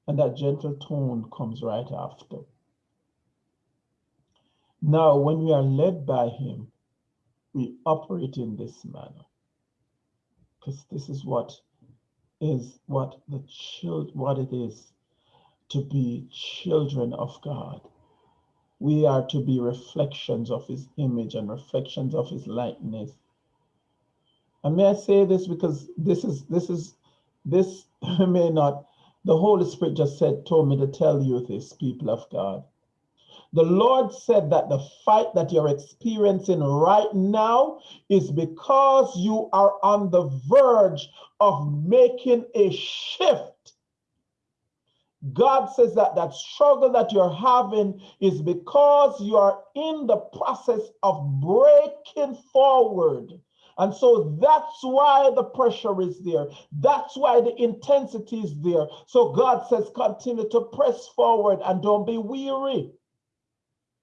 And that gentle tone comes right after. Now, when we are led by him, we operate in this manner. Because this is what is what the child what it is to be children of God. We are to be reflections of his image and reflections of his likeness. And may I say this because this is this is this [LAUGHS] may not the Holy Spirit just said told me to tell you this, people of God. The Lord said that the fight that you're experiencing right now is because you are on the verge of making a shift. God says that that struggle that you're having is because you are in the process of breaking forward. And so that's why the pressure is there. That's why the intensity is there. So God says, continue to press forward and don't be weary.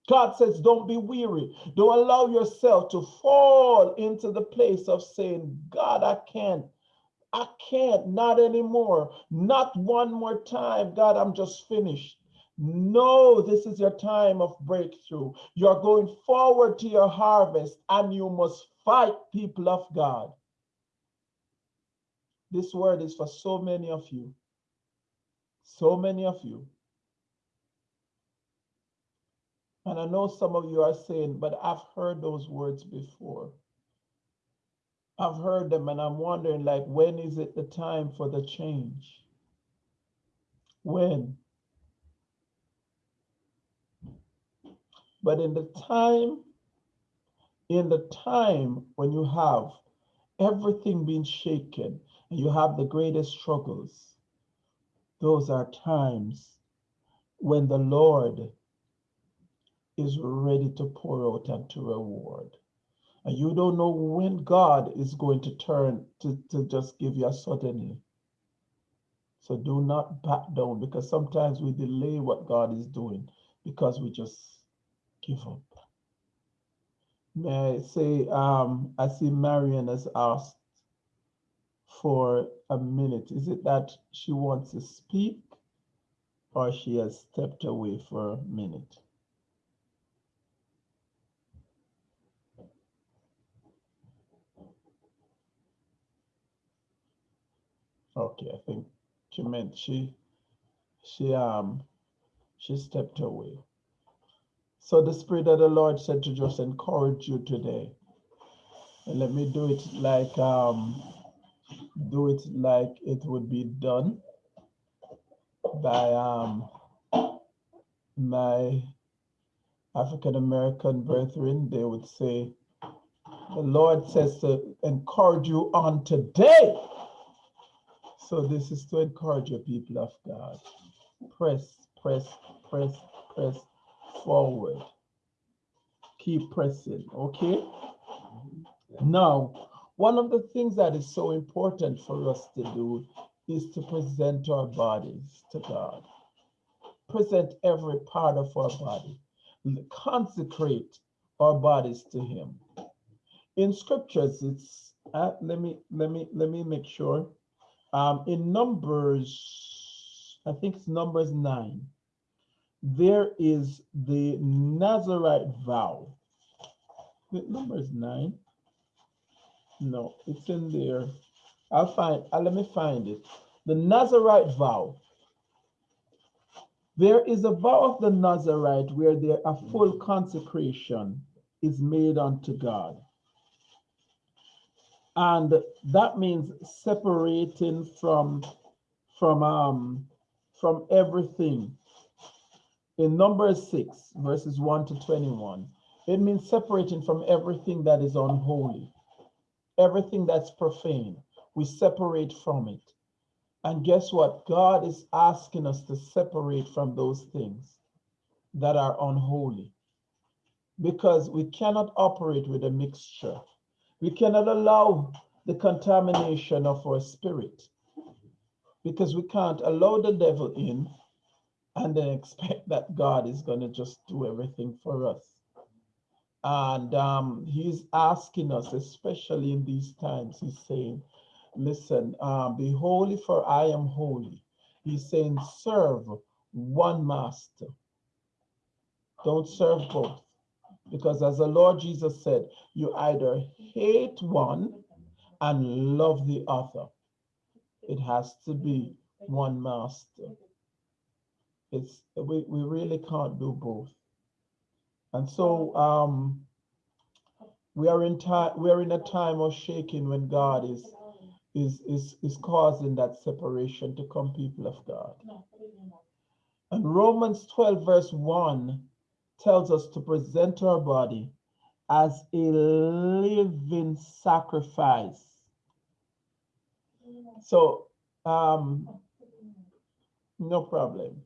God says, don't be weary. Don't allow yourself to fall into the place of saying, God, I can't. I can't, not anymore. Not one more time. God, I'm just finished. No, this is your time of breakthrough. You're going forward to your harvest and you must fight, people of God. This word is for so many of you. So many of you. And I know some of you are saying, but I've heard those words before. I've heard them and I'm wondering like, when is it the time for the change? When? But in the time, in the time when you have everything being shaken and you have the greatest struggles, those are times when the Lord is ready to pour out and to reward. And you don't know when God is going to turn to, to just give you a suddenly. So do not back down because sometimes we delay what God is doing because we just give up. May I say, um, I see Marion has asked for a minute. Is it that she wants to speak or she has stepped away for a minute? Okay, I think she meant she she um she stepped away. So the spirit of the Lord said to just encourage you today. And let me do it like um do it like it would be done by um my African American brethren. They would say, the Lord says to encourage you on today. So this is to encourage your people of God. Press, press, press, press forward. Keep pressing, okay? Now, one of the things that is so important for us to do is to present our bodies to God. Present every part of our body. Consecrate our bodies to Him. In scriptures, it's uh, let me let me let me make sure um, in Numbers, I think it's Numbers 9. there is the Nazarite vow. The number is nine. No, it's in there. I'll find, uh, let me find it. The Nazarite vow. There is a vow of the Nazarite where there a full consecration is made unto God. And that means separating from from um from everything. In Numbers 6, verses 1 to 21, it means separating from everything that is unholy, everything that's profane. We separate from it. And guess what? God is asking us to separate from those things that are unholy because we cannot operate with a mixture. We cannot allow the contamination of our spirit because we can't allow the devil in and then expect that God is going to just do everything for us. And um, he's asking us, especially in these times, he's saying, listen, uh, be holy for I am holy. He's saying, serve one master. Don't serve both. Because as the Lord Jesus said, you either hate one and love the other. It has to be one master. It's we, we really can't do both. And so um we are in time we are in a time of shaking when God is is is is causing that separation to come people of God. And Romans 12 verse 1 tells us to present our body as a living sacrifice. So, um, no problem.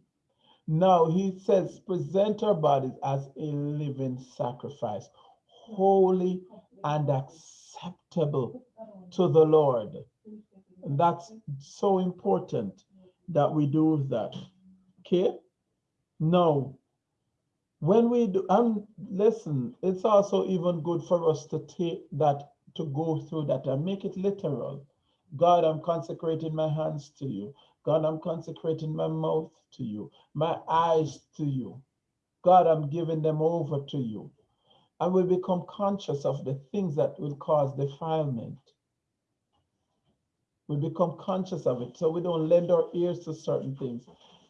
Now he says, present our bodies as a living sacrifice, holy and acceptable to the Lord. And that's so important that we do that. Okay? Now, when we do, and listen, it's also even good for us to take that, to go through that and make it literal. God, I'm consecrating my hands to you. God, I'm consecrating my mouth to you, my eyes to you. God, I'm giving them over to you. And we become conscious of the things that will cause defilement. We become conscious of it so we don't lend our ears to certain things.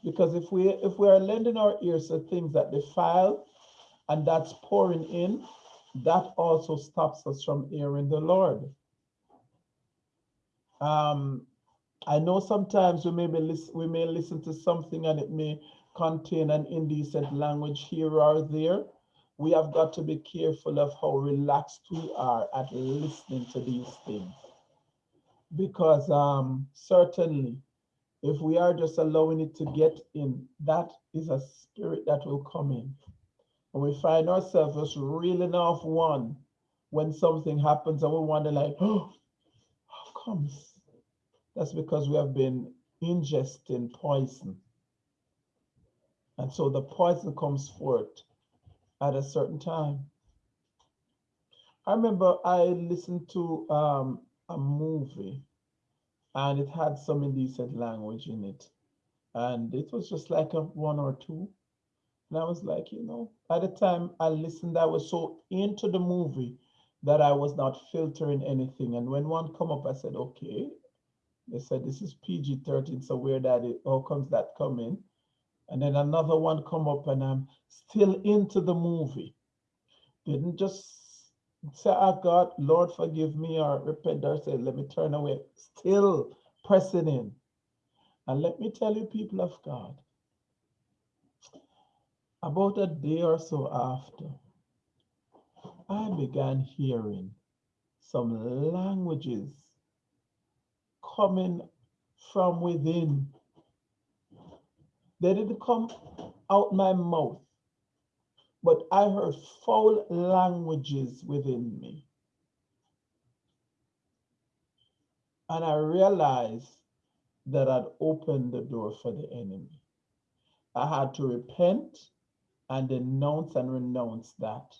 Because if we if we are lending our ears to things that defile and that's pouring in, that also stops us from hearing the Lord. Um, I know sometimes we may be we may listen to something and it may contain an indecent language here or there. We have got to be careful of how relaxed we are at listening to these things. Because um, certainly if we are just allowing it to get in, that is a spirit that will come in. And we find ourselves just reeling off one when something happens and we wonder like, [GASPS] oh, how comes? That's because we have been ingesting poison. And so the poison comes forth at a certain time. I remember I listened to um, a movie and it had some indecent language in it. And it was just like a one or two. And I was like, you know, at the time I listened, I was so into the movie that I was not filtering anything. And when one come up, I said, okay. They said this is PG-13, so where that it how comes that coming? And then another one come up and I'm still into the movie. Didn't just say, oh God, Lord, forgive me, or repent, or say, let me turn away. Still pressing in. And let me tell you, people of God, about a day or so after, I began hearing some languages coming from within. They didn't come out my mouth but I heard foul languages within me. And I realized that I'd opened the door for the enemy. I had to repent and denounce and renounce that.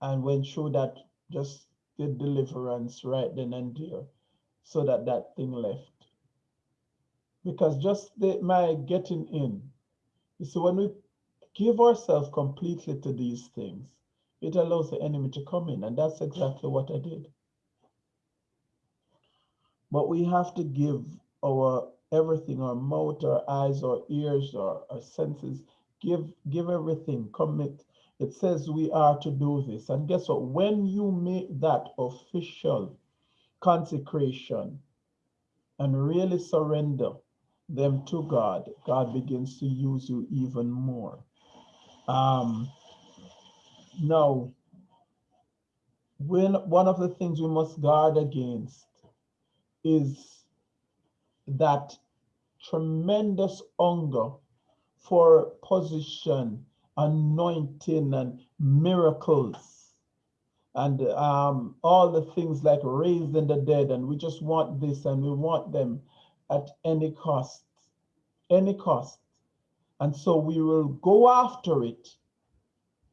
And went through that, just the deliverance right then and there, so that that thing left. Because just the, my getting in, see, when we give ourselves completely to these things, it allows the enemy to come in. And that's exactly what I did. But we have to give our everything, our mouth, our eyes, our ears, our, our senses, give, give everything, commit. It says we are to do this. And guess what? When you make that official consecration and really surrender them to God, God begins to use you even more. Um, now, when one of the things we must guard against is that tremendous hunger for position, anointing, and miracles, and um, all the things like raising the dead. And we just want this and we want them at any cost, any cost. And so we will go after it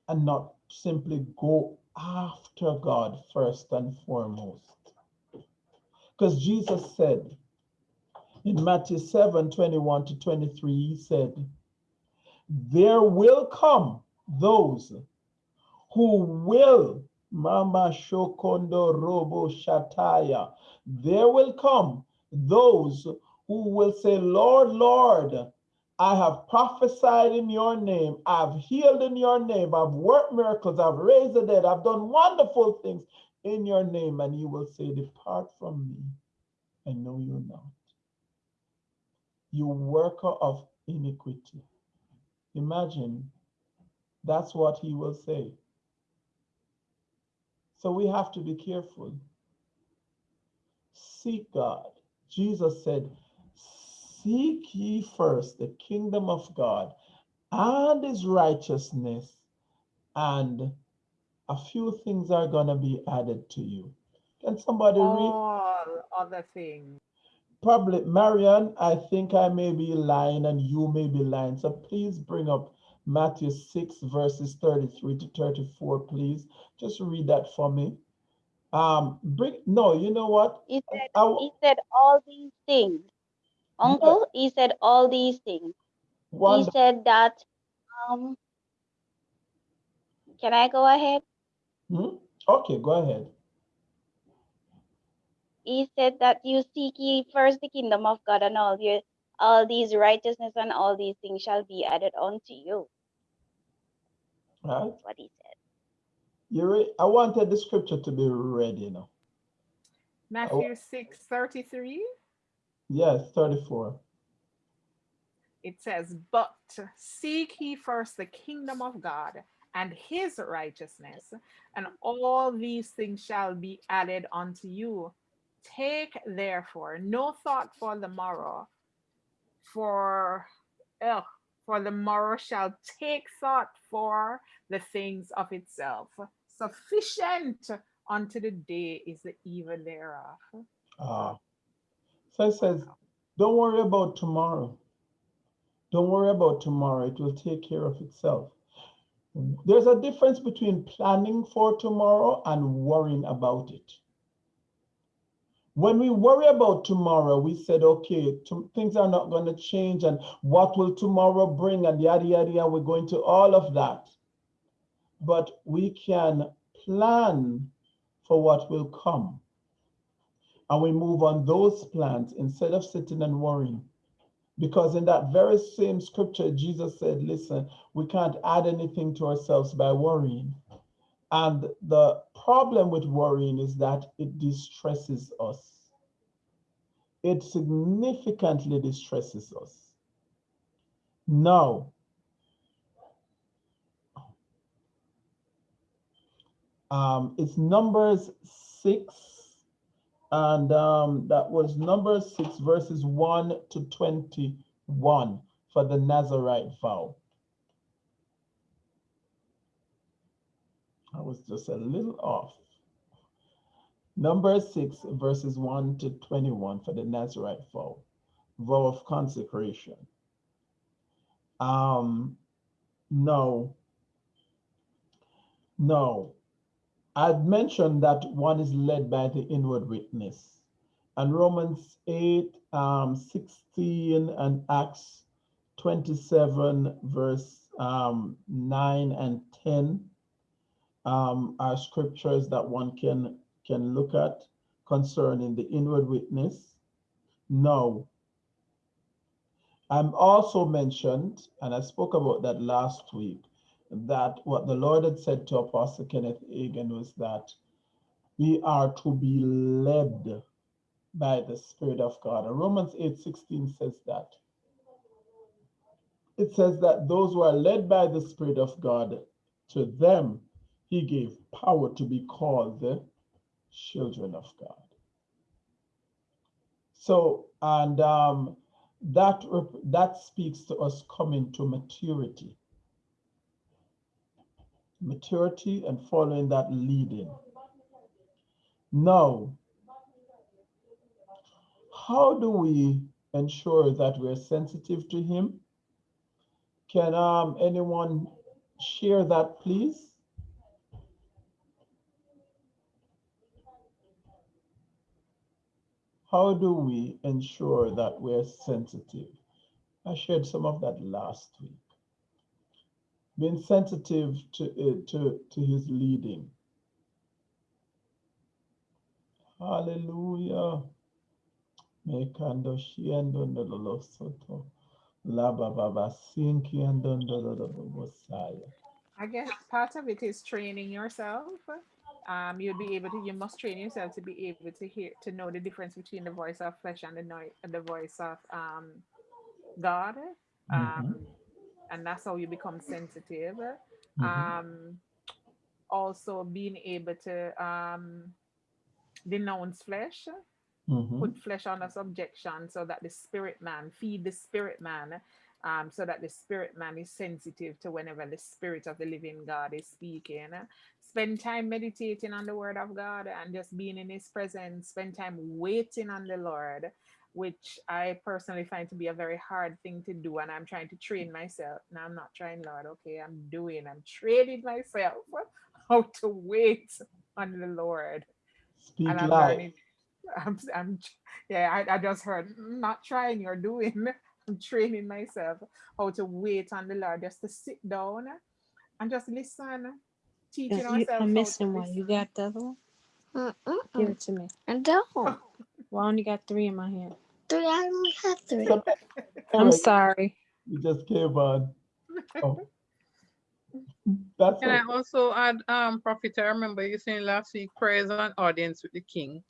and not simply go after God first and foremost. Because Jesus said in Matthew 7 21 to 23, he said, There will come those who will, Mama Shokondo Robo Shataya, there will come those who will say, Lord, Lord, I have prophesied in your name. I've healed in your name. I've worked miracles. I've raised the dead. I've done wonderful things in your name. And you will say, Depart from me. I know you're not. You worker of iniquity. Imagine that's what he will say. So we have to be careful. Seek God. Jesus said, Seek ye first the kingdom of God and his righteousness, and a few things are going to be added to you. Can somebody read? All other things. Probably, Marion, I think I may be lying and you may be lying. So please bring up Matthew 6, verses 33 to 34, please. Just read that for me. Um, bring no, you know what? He said, I, he said all these things. Uncle, he said all these things. one, He said that, um, can I go ahead? Hmm? Okay, go ahead. He said that you seek ye first the kingdom of God and all your all these righteousness and all these things shall be added unto you. Right? That's what he said. You re- I wanted the scripture to be read, you know. Matthew 6 33. Yes, 34. It says, But seek ye first the kingdom of God and his righteousness, and all these things shall be added unto you. Take therefore no thought for the morrow, for ugh, for the morrow shall take thought for the things of itself. Sufficient unto the day is the evil thereof. Ah. So says, don't worry about tomorrow. Don't worry about tomorrow. It will take care of itself. There's a difference between planning for tomorrow and worrying about it. When we worry about tomorrow, we said, okay, things are not going to change, and what will tomorrow bring, and yada, yada, yada. We're going to all of that. But we can plan for what will come. And we move on those plans instead of sitting and worrying. Because in that very same scripture, Jesus said, listen, we can't add anything to ourselves by worrying. And the problem with worrying is that it distresses us. It significantly distresses us. Now, um, it's Numbers 6, and um, that was number 6, verses 1 to 21 for the Nazarite vow. I was just a little off. Number 6, verses 1 to 21 for the Nazarite vow, vow of consecration. Um, no, no. I'd mentioned that one is led by the inward witness. and Romans 8, um, 16, and Acts 27, verse um, 9 and 10 um, are scriptures that one can, can look at concerning the inward witness. No. I'm also mentioned, and I spoke about that last week, that what the Lord had said to Apostle Kenneth Hagin was that we are to be led by the Spirit of God. And Romans 8 16 says that. It says that those who are led by the Spirit of God, to them he gave power to be called the children of God. So, and um, that that speaks to us coming to maturity, maturity, and following that leading. Now, how do we ensure that we're sensitive to Him? Can um, anyone share that, please? How do we ensure that we're sensitive? I shared some of that last week. Being sensitive to, uh, to, to his leading. Hallelujah. Mekando shiendo ndolo soto. La baba sinki ando ndolo bosaya. I guess part of it is training yourself. Um, you'll be able to. You must train yourself to be able to hear, to know the difference between the voice of flesh and the noise, the voice of um, God. Um, Mhm. And that's how you become sensitive. Mhm. Um, also, being able to um, denounce flesh, Mhm. put flesh under subjection, so that the spirit man feed the spirit man. Um, so that the spirit man is sensitive to whenever the spirit of the living God is speaking. Spend time meditating on the word of God and just being in his presence. Spend time waiting on the Lord, which I personally find to be a very hard thing to do. And I'm trying to train myself. Now I'm not trying, Lord. Okay, I'm doing, I'm training myself [LAUGHS] how to wait on the Lord. Speak And I'm life. learning. I'm, I'm yeah, I, I just heard "Mm, not trying, you're doing. [LAUGHS] I'm training myself how to wait on the Lord, just to sit down and just listen, teaching You, ourselves I'm missing one. You got the other one? Give it to me. I don't. Well, I only got three in my hand. Three. I only have three. So, I'm sorry. you just came on. [LAUGHS] Oh, that's Can I also add, um, Prophet, I remember you saying last week, prayers and audience with the king.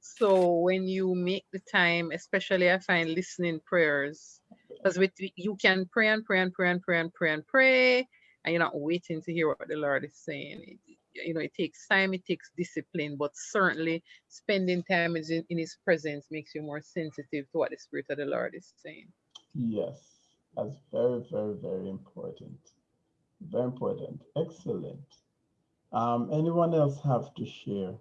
So when you make the time, especially I find listening prayers, because with you can pray and pray and pray and pray and pray and pray, and you're not waiting to hear what the Lord is saying. It, you know, it takes time, it takes discipline, but certainly spending time in, in His presence makes you more sensitive to what the Spirit of the Lord is saying. Yes, that's very, very, very important. Very important. Excellent. Um, anyone else have to share?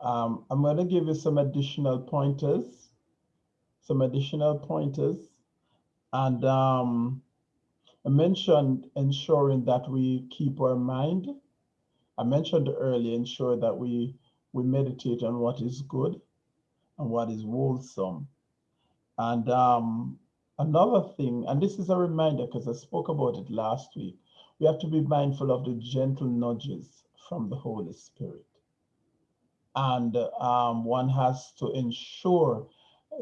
Um, I'm going to give you some additional pointers, some additional pointers. And um, I mentioned ensuring that we keep our mind. I mentioned earlier, ensure that we, we meditate on what is good and what is wholesome. And um, another thing, and this is a reminder because I spoke about it last week, we have to be mindful of the gentle nudges from the Holy Spirit. And um, one has to ensure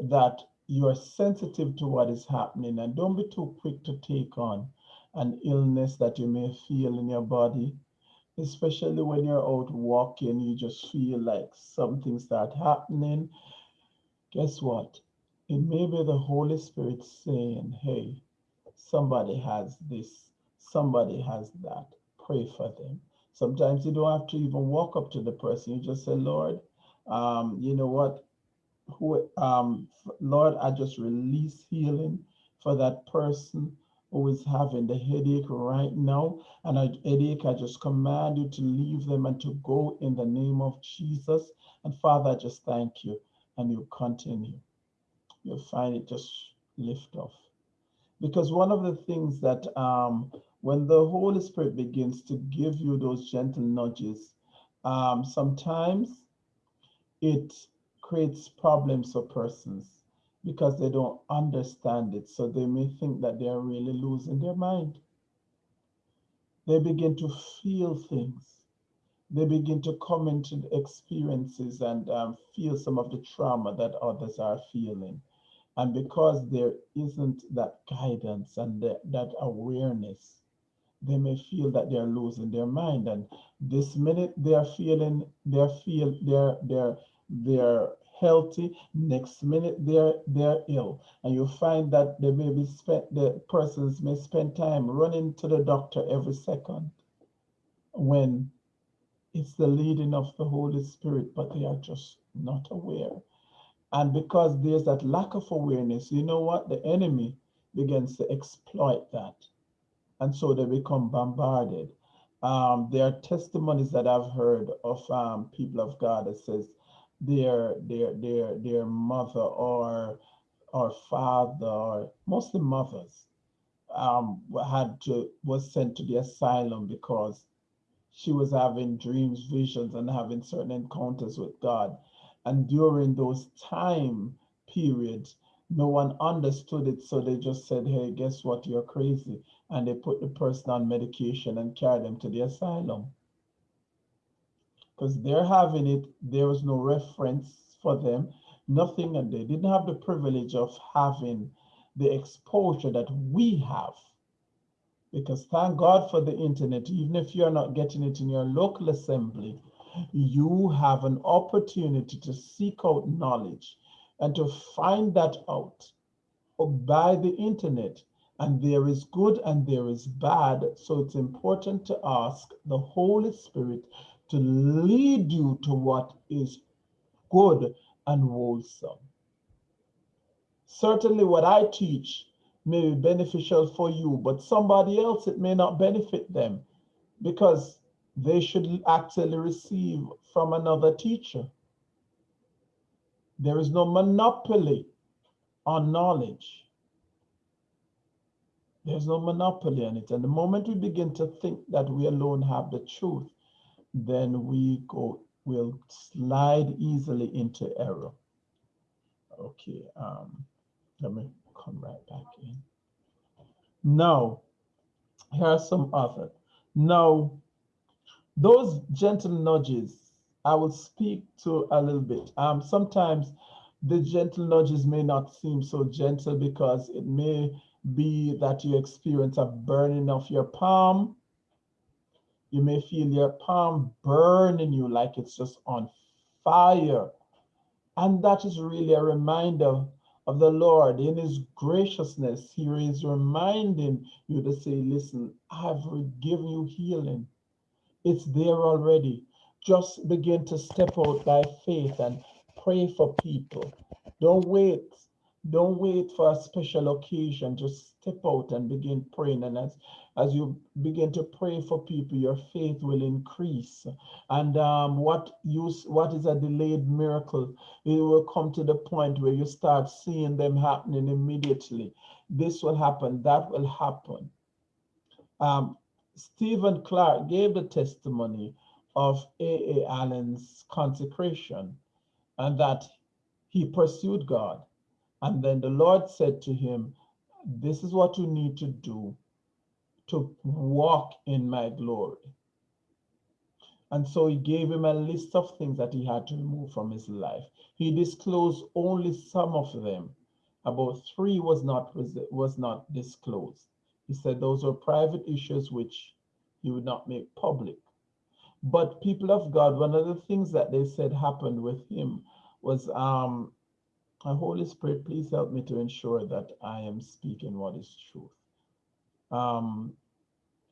that you are sensitive to what is happening and don't be too quick to take on an illness that you may feel in your body, especially when you're out walking, you just feel like something start happening. Guess what? It may be the Holy Spirit saying, hey, somebody has this, somebody has that. Pray for them. Sometimes you don't have to even walk up to the person. You just say, Lord, um, you know what? Who, um, Lord, I just release healing for that person who is having the headache right now. And a headache, I just command you to leave them and to go in the name of Jesus. And Father, I just thank you. And you continue. You'll find it just lift off. Because one of the things that um, when the Holy Spirit begins to give you those gentle nudges, um, sometimes it creates problems for persons because they don't understand it. So they may think that they are really losing their mind. They begin to feel things. They begin to come into experiences and um, feel some of the trauma that others are feeling. And because there isn't that guidance and the, that awareness, they may feel that they're losing their mind. And this minute they're feeling, they're feel, they're they're they're healthy. Next minute they're they're ill, and you find that they may be spent. The persons may spend time running to the doctor every second, when it's the leading of the Holy Spirit, but they are just not aware. And because there's that lack of awareness, you know what? The enemy begins to exploit that. And so they become bombarded. Um, there are testimonies that I've heard of um, people of God that says their their their their mother or or father or mostly mothers um, had to was sent to the asylum because she was having dreams, visions, and having certain encounters with God. And during those time periods, no one understood it. So they just said, hey, guess what? You're crazy. And they put the person on medication and carried them to the asylum. Because they're having it, there was no reference for them, nothing, and they didn't have the privilege of having the exposure that we have. Because thank God for the internet, even if you're not getting it in your local assembly, you have an opportunity to seek out knowledge and to find that out by the internet. And there is good and there is bad. So it's important to ask the Holy Spirit to lead you to what is good and wholesome. Certainly, what I teach may be beneficial for you, but somebody else, it may not benefit them because they should actually receive from another teacher. There is no monopoly on knowledge. There's no monopoly on it. And the moment we begin to think that we alone have the truth, then we go, will slide easily into error. Okay, um, let me come right back in. Now, here are some other. Now, those gentle nudges, I will speak to a little bit. Um, sometimes the gentle nudges may not seem so gentle because it may be that you experience a burning of your palm. You may feel your palm burning you like it's just on fire. And that is really a reminder of the Lord in his graciousness. He is reminding you to say, listen, I've given you healing. It's there already. Just begin to step out by faith and pray for people. Don't wait. Don't wait for a special occasion. Just step out and begin praying. And as, as you begin to pray for people, your faith will increase. And um, what you what is a delayed miracle, it will come to the point where you start seeing them happening immediately. This will happen. That will happen. Um, Stephen Clark gave the testimony of A.A. Allen's consecration and that he pursued God. And then the Lord said to him, This is what you need to do to walk in my glory. And so he gave him a list of things that he had to remove from his life. He disclosed only some of them. About three was not, was not disclosed. He said those were private issues which he would not make public. But people of God, one of the things that they said happened with him was, um, Holy Spirit, please help me to ensure that I am speaking what is truth. Um,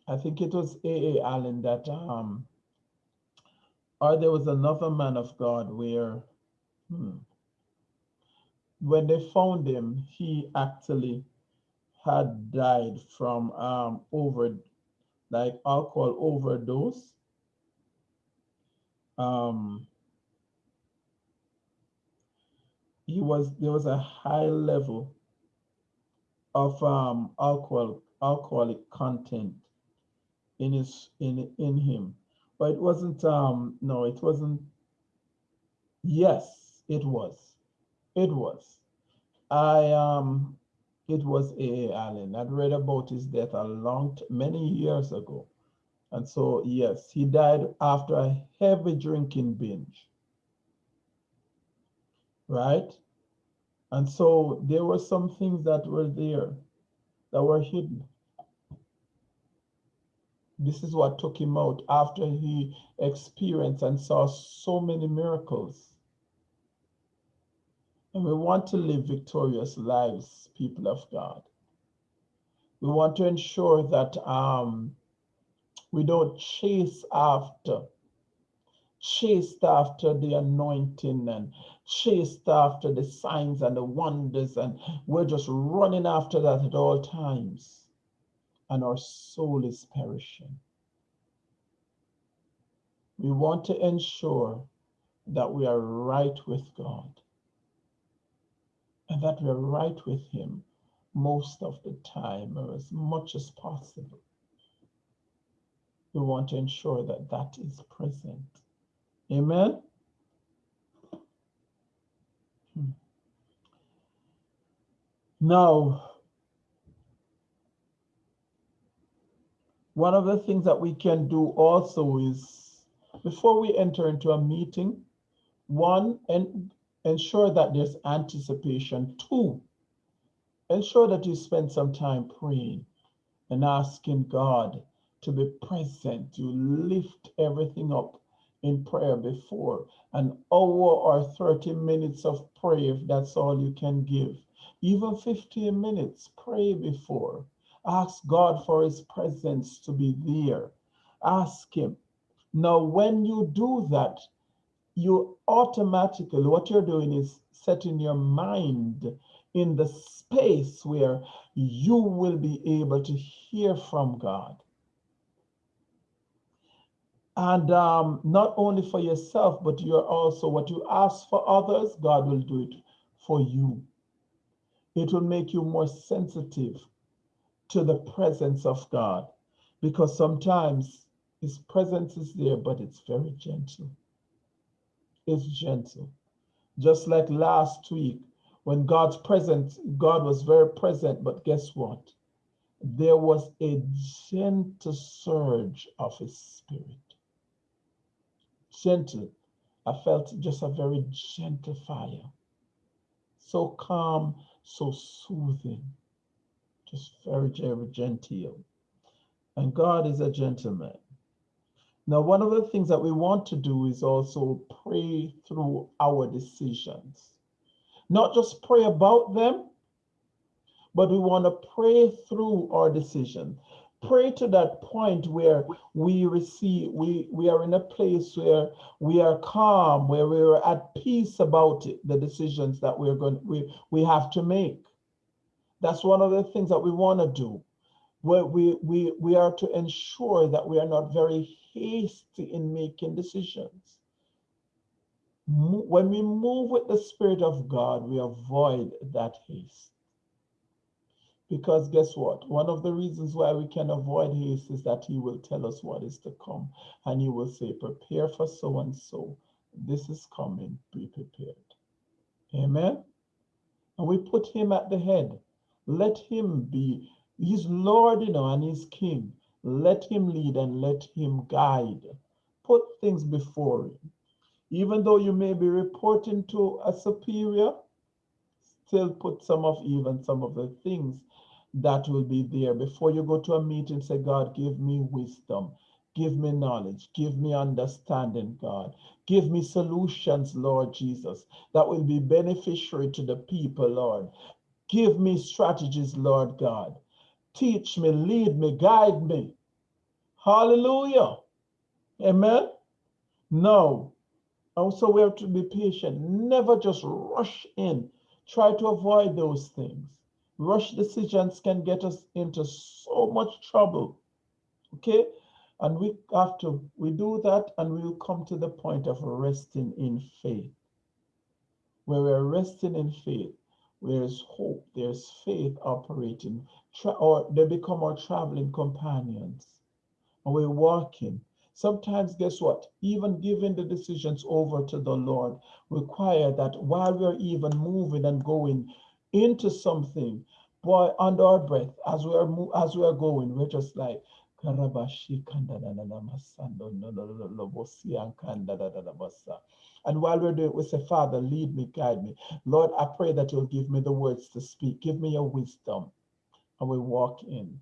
I think it was A.A. Allen that, um, or there was another man of God where, hmm, when they found him, he actually had died from um, over, like alcohol overdose. Um, he was there was a high level of um, alcohol alcoholic content in his in in him. But it wasn't um no, it wasn't yes, it was. It was. I um it was A. Allen. I'd read about his death a long many years ago. And so yes, he died after a heavy drinking binge. Right? And so there were some things that were there that were hidden. This is what took him out after he experienced and saw so many miracles. And we want to live victorious lives, people of God. We want to ensure that um, we don't chase after, chased after the anointing and chased after the signs and the wonders, and we're just running after that at all times, and our soul is perishing. We want to ensure that we are right with God and that we're right with Him most of the time or as much as possible. We want to ensure that that is present. Amen. Hmm. Now, one of the things that we can do also is before we enter into a meeting, one, and ensure that there's anticipation. Two, ensure that you spend some time praying and asking God to be present. You lift everything up in prayer before an hour or 30 minutes of prayer, if that's all you can give. Even 15 minutes, pray before. Ask God for his presence to be there. Ask him. Now, when you do that, you automatically, what you're doing is setting your mind in the space where you will be able to hear from God. And um, not only for yourself, but you're also what you ask for others, God will do it for you. It will make you more sensitive to the presence of God because sometimes His presence is there, but it's very gentle. It's gentle. Just like last week, when God's presence, God was very present, but guess what? There was a gentle surge of His Spirit gentle. I felt just a very gentle fire. So calm, so soothing, just very, very genteel. And God is a gentleman. Now, one of the things that we want to do is also pray through our decisions. Not just pray about them, but we want to pray through our decision pray to that point where we receive we we are in a place where we are calm where we're at peace about it the decisions that we're going we we have to make that's one of the things that we want to do where we we we are to ensure that we are not very hasty in making decisions when we move with the spirit of god we avoid that haste because guess what? One of the reasons why we can avoid haste is that he will tell us what is to come. And he will say, prepare for so and so. This is coming, be prepared. Amen. And we put him at the head. Let him be, he's Lord, you know, and he's king. Let him lead and let him guide. Put things before him. Even though you may be reporting to a superior, still put some of even some of the things that will be there. Before you go to a meeting, say, God, give me wisdom. Give me knowledge. Give me understanding, God. Give me solutions, Lord Jesus, that will be beneficiary to the people, Lord. Give me strategies, Lord God. Teach me, lead me, guide me. Hallelujah. Amen. No. Also, we have to be patient. Never just rush in. Try to avoid those things. Rush decisions can get us into so much trouble. Okay? And we have to, we do that and we will come to the point of resting in faith. Where we're resting in faith, there's hope, there's faith operating, or they become our traveling companions. and we're walking. Sometimes, guess what? Even giving the decisions over to the Lord require that while we're even moving and going into something, boy, under our breath, as we are mo- as we are going, we're just like. "Karabashi. And while we're doing it, we say, Father, lead me, guide me. Lord, I pray that you'll give me the words to speak. Give me your wisdom. And we walk in.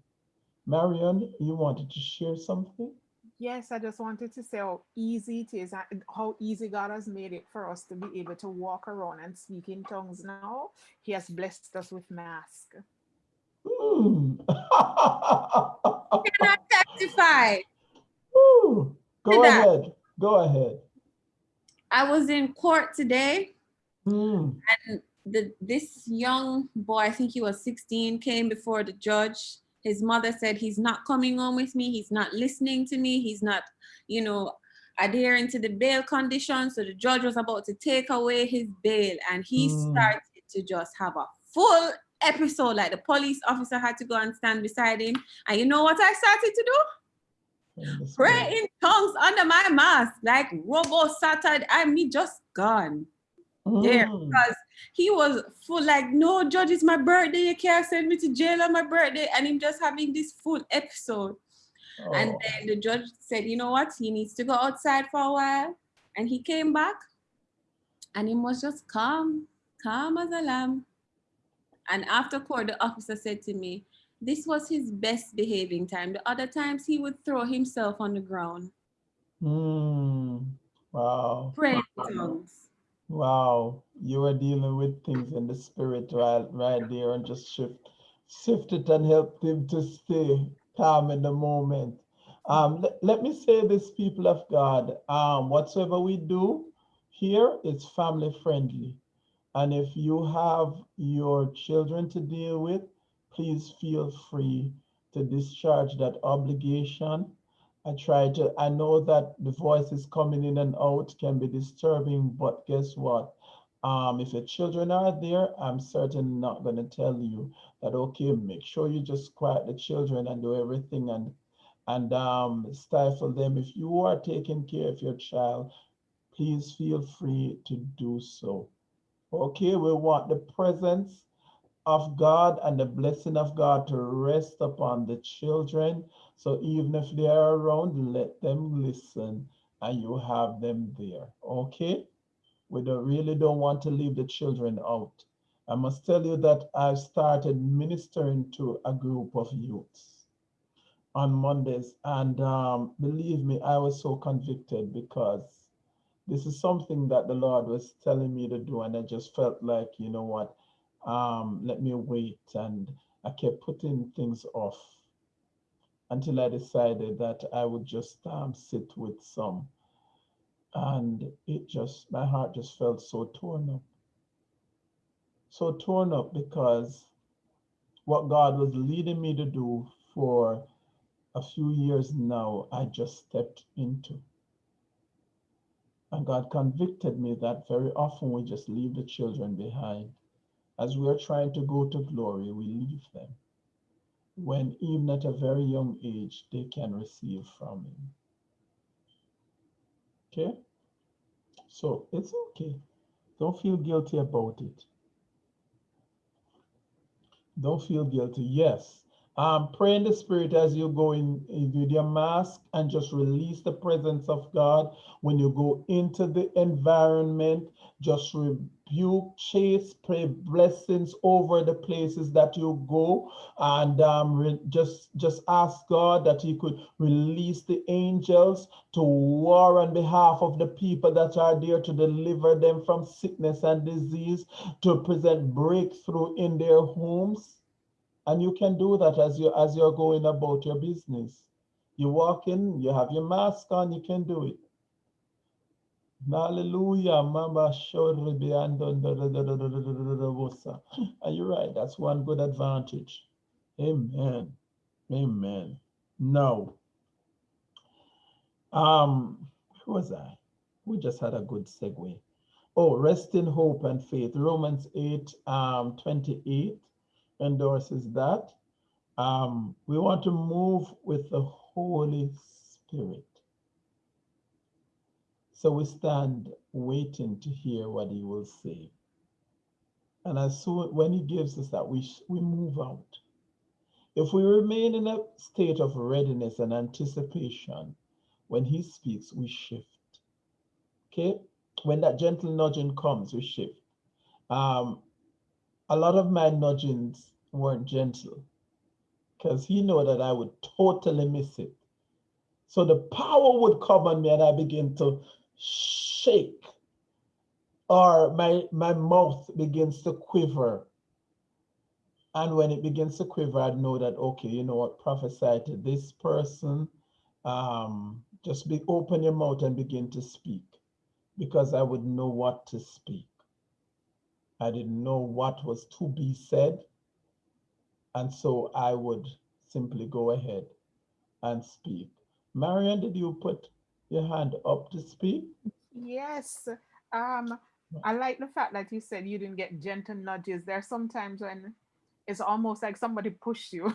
Marion, you wanted to share something? Yes, I just wanted to say how easy it is how easy God has made it for us to be able to walk around and speak in tongues now. He has blessed us with mask. Hmm. Can I testify? Woo. Go that. ahead. Go ahead. I was in court today Hmm. and the this young boy, I think he was 16, came before the judge. His mother said he's not coming home with me, he's not listening to me, he's not, you know, adhering to the bail conditions. So the judge was about to take away his bail and he Mm. started to just have a full episode. Like the police officer had to go and stand beside him. And you know what I started to do? Pray in tongues under my mask, like Robo Saturday. I me just gone there Hmm. because he was full like no judge it's my birthday you can't send me to jail on my birthday and him just having this full episode and Oh. then the judge said you know what he needs to go outside for a while and he came back and he was just calm calm as a lamb and after court the officer said to me this was his best behaving time the other times he would throw himself on the ground Hmm. Wow. pray tongues Wow. You were dealing with things in the spirit right, right there and just shift, shift it and help him to stay calm in the moment. Um, let, let me say this, people of God, um, whatsoever we do here is family friendly. And if you have your children to deal with, please feel free to discharge that obligation. I try to, I know that the voices coming in and out can be disturbing, but guess what? Um, if your children are there, I'm certainly not going to tell you that, okay, make sure you just quiet the children and do everything and and um, stifle them. If you are taking care of your child, please feel free to do so. Okay, we want the presence of God and the blessing of God to rest upon the children. So even if they are around, let them listen and you have them there. Okay? We don't really don't want to leave the children out. I must tell you that I've started ministering to a group of youths on Mondays. And um, believe me, I was so convicted because this is something that the Lord was telling me to do. And I just felt like, you know what, um, let me wait. And I kept putting things off until I decided that I would just um, sit with some. And it just, my heart just felt so torn up. So torn up because what God was leading me to do for a few years now, I just stepped into. And God convicted me that very often we just leave the children behind. As we are trying to go to glory, we leave them. When even at a very young age, they can receive from Him. Okay? So it's okay. Don't feel guilty about it. Don't feel guilty. Yes. Um, pray in the spirit as you go in, with your mask and just release the presence of God. When you go into the environment, just rebuke, chase, pray blessings over the places that you go, and um, just just ask God that He could release the angels to war on behalf of the people that are there to deliver them from sickness and disease, to present breakthrough in their homes. And you can do that as you as you're going about your business. You walk in, you have your mask on, you can do it. Hallelujah, Mama And you're right, that's one good advantage. Amen. Amen. Now, um, who was I? We just had a good segue. Oh, rest in hope and faith. Romans 8, um, 28 endorses that. Um, we want to move with the Holy Spirit. So we stand waiting to hear what he will say. And as soon when he gives us that, we, we move out. If we remain in a state of readiness and anticipation, when he speaks, we shift. Okay? When that gentle nudging comes, we shift. Um, a lot of my nudgings weren't gentle because he knew that I would totally miss it. So the power would come on me and I begin to shake or my, my mouth begins to quiver. And when it begins to quiver, I'd know that, okay, you know what, prophesy to this person. Um, just be open your mouth and begin to speak because I would know what to speak. I didn't know what was to be said. And so I would simply go ahead and speak. Marion, did you put your hand up to speak? Yes. Um, I like the fact that you said you didn't get gentle nudges. There are sometimes when it's almost like somebody pushed you.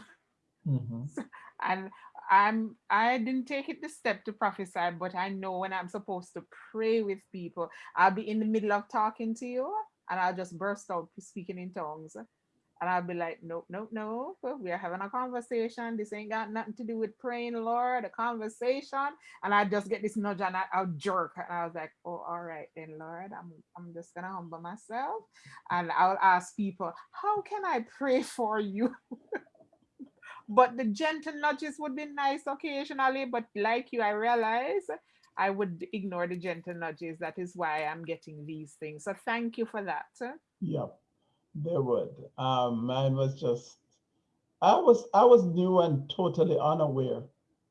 Mhm. [LAUGHS] and I'm I didn't take it the step to prophesy, but I know when I'm supposed to pray with people, I'll be in the middle of talking to you and I'll just burst out speaking in tongues. And I'll be like, nope, nope, nope. We are having a conversation. This ain't got nothing to do with praying, Lord, a conversation. And I just get this nudge and I, I'll jerk. And I was like, oh, all right then, Lord. I'm I'm just gonna humble myself. And I'll ask people, how can I pray for you? [LAUGHS] but the gentle nudges would be nice occasionally. But like you, I realize I would ignore the gentle nudges. That is why I'm getting these things. So thank you for that. Yep, they would. Um, mine was just, I was I was new and totally unaware.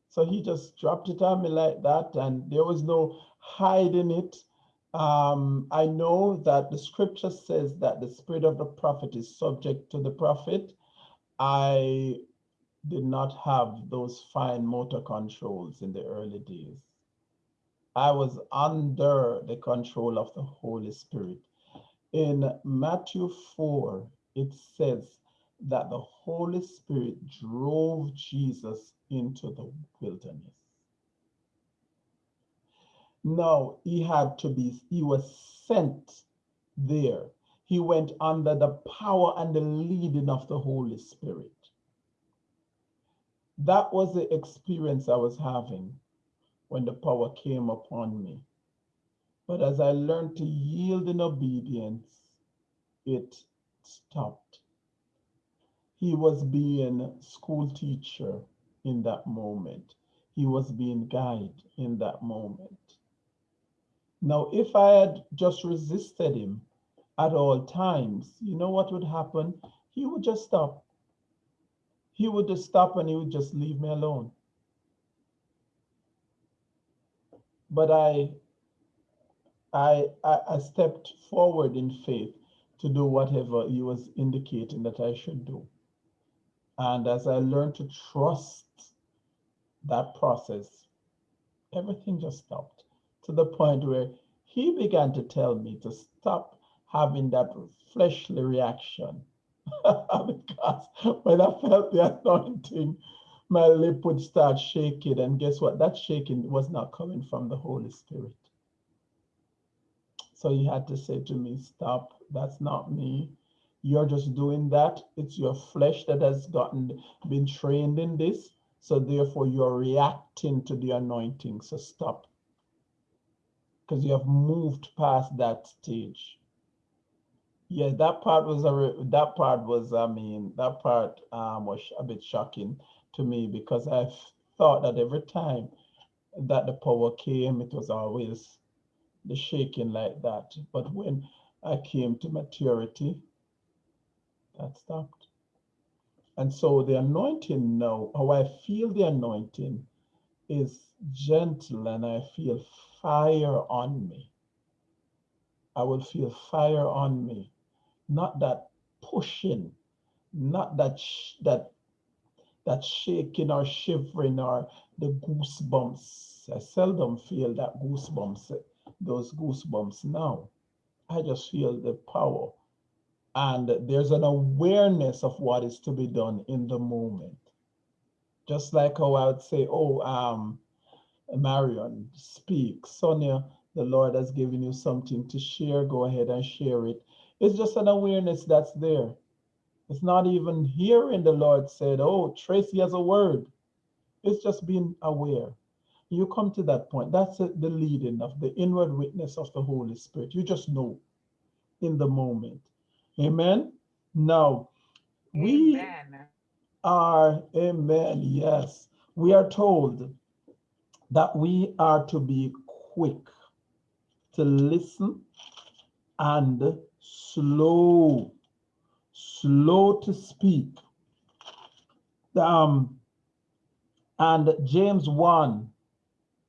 So he just dropped it on me like that, and there was no hiding it. Um, I know that the scripture says that the spirit of the prophet is subject to the prophet. I did not have those fine motor controls in the early days. I was under the control of the Holy Spirit. In Matthew 4, it says that the Holy Spirit drove Jesus into the wilderness. Now, he had to be, he was sent there. He went under the power and the leading of the Holy Spirit. That was the experience I was having when the power came upon me. But as I learned to yield in obedience, it stopped. He was being school teacher in that moment. He was being guide in that moment. Now, if I had just resisted him at all times, you know what would happen? He would just stop. He would just stop and he would just leave me alone. But I, I, I, stepped forward in faith to do whatever he was indicating that I should do. And as I learned to trust that process, everything just stopped to the point where he began to tell me to stop having that fleshly reaction. [LAUGHS] because when I felt the anointing, my lip would start shaking. And guess what? That shaking was not coming from the Holy Spirit. So he had to say to me, Stop, that's not me. You're just doing that. It's your flesh that has gotten been trained in this. So therefore you're reacting to the anointing. So stop. Because you have moved past that stage. Yeah, that part was a that part was I mean that part um, was a bit shocking to me because I thought that every time that the power came, it was always the shaking like that. But when I came to maturity, that stopped. And so the anointing now, how I feel the anointing is gentle and I feel fire on me. I will feel fire on me, not that pushing, not that that that shaking or shivering or the goosebumps. I seldom feel that goosebumps, those goosebumps now. I just feel the power. And there's an awareness of what is to be done in the moment. Just like how I would say, oh, um, Marion, speak. Sonia, the Lord has given you something to share. Go ahead and share it. It's just an awareness that's there. It's not even hearing the Lord said, oh, Tracy has a word. It's just being aware. You come to that point. That's the leading of the inward witness of the Holy Spirit. You just know in the moment. Amen. Now, we Amen. are, amen, yes, we are told that we are to be quick to listen and slow, slow to speak. Um, and James 1,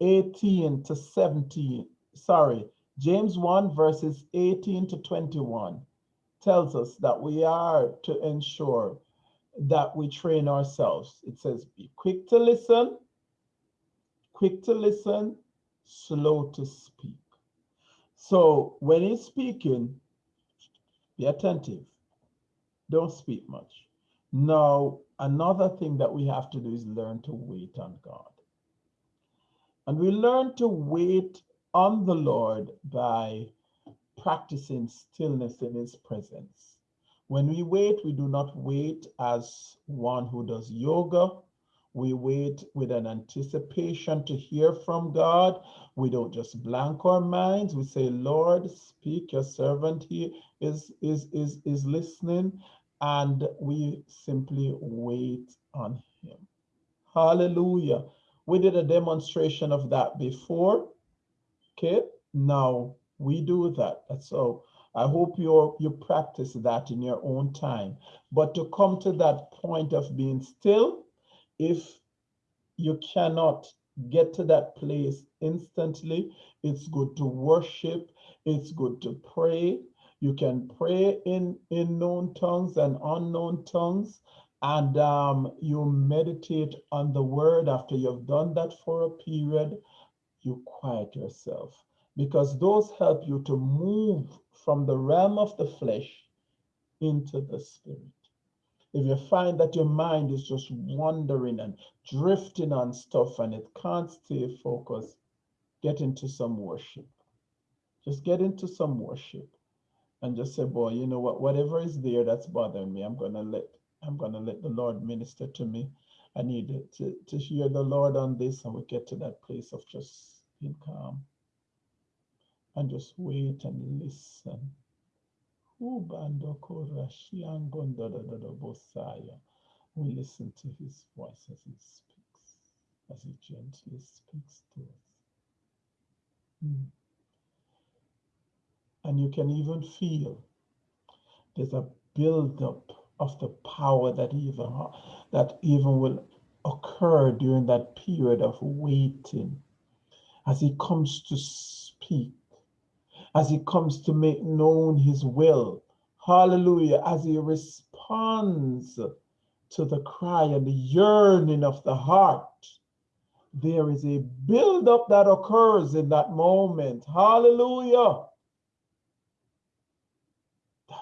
18 to 17, sorry, James 1 verses 18 to 21 tells us that we are to ensure that we train ourselves. It says, be quick to listen, quick to listen, slow to speak. So when he's speaking, be attentive. Don't speak much. Now, another thing that we have to do is learn to wait on God. And we learn to wait on the Lord by practicing stillness in his presence. When we wait, we do not wait as one who does yoga. We wait with an anticipation to hear from God. We don't just blank our minds. We say, Lord, speak, your servant here is, is, is, is listening. And we simply wait on him. Hallelujah. We did a demonstration of that before. Okay, now we do that. So I hope you you practice that in your own time. But to come to that point of being still, if you cannot get to that place instantly, it's good to worship. It's good to pray. You can pray in, in known tongues and unknown tongues. And um, you meditate on the word after you've done that for a period, you quiet yourself because those help you to move from the realm of the flesh into the spirit. If you find that your mind is just wandering and drifting on stuff and it can't stay focused, get into some worship. Just get into some worship and just say, boy, you know what, whatever is there that's bothering me, I'm gonna let I'm gonna let the Lord minister to me. I need to, to hear the Lord on this and we get to that place of just being calm and just wait and listen. We listen to his voice as he speaks, as he gently speaks to us. Hmm. And you can even feel there's a buildup of the power that even that even will occur during that period of waiting as he comes to speak as he comes to make known his will. Hallelujah. As he responds to the cry and the yearning of the heart, there is a buildup that occurs in that moment. Hallelujah.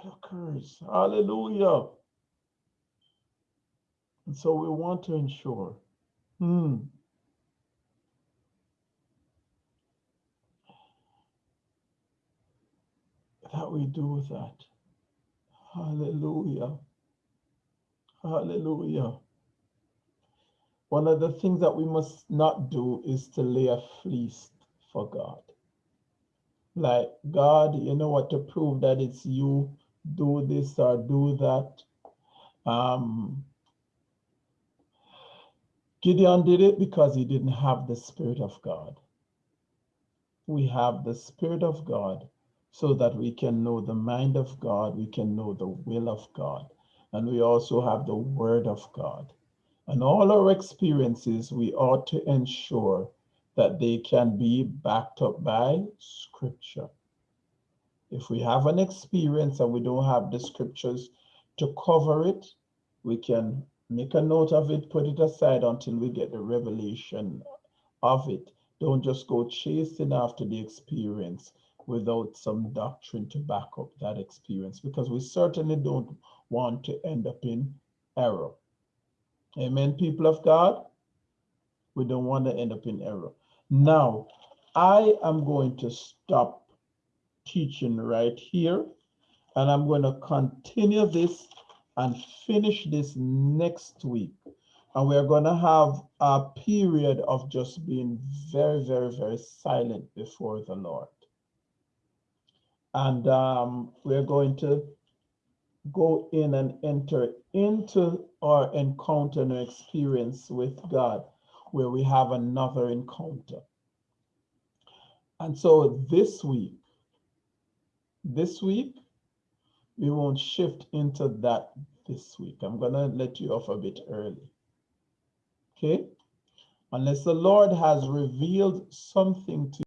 That occurs. Hallelujah. And so we want to ensure. Hmm. that we do that. Hallelujah. Hallelujah. One of the things that we must not do is to lay a fleece for God. Like, God, you know what, to prove that it's you, do this or do that. Um, Gideon did it because he didn't have the Spirit of God. We have the Spirit of God so that we can know the mind of God, we can know the will of God, and we also have the word of God. And all our experiences, we ought to ensure that they can be backed up by scripture. If we have an experience and we don't have the scriptures to cover it, we can make a note of it, put it aside until we get the revelation of it. Don't just go chasing after the experience without some doctrine to back up that experience because we certainly don't want to end up in error. Amen, people of God. We don't want to end up in error. Now, I am going to stop teaching right here, and I'm going to continue this and finish this next week. And we're going to have a period of just being very, very, very silent before the Lord. And um, we're going to go in and enter into our encounter and experience with God, where we have another encounter. And so this week, this week, we won't shift into that this week. I'm going to let you off a bit early. Okay? Unless the Lord has revealed something to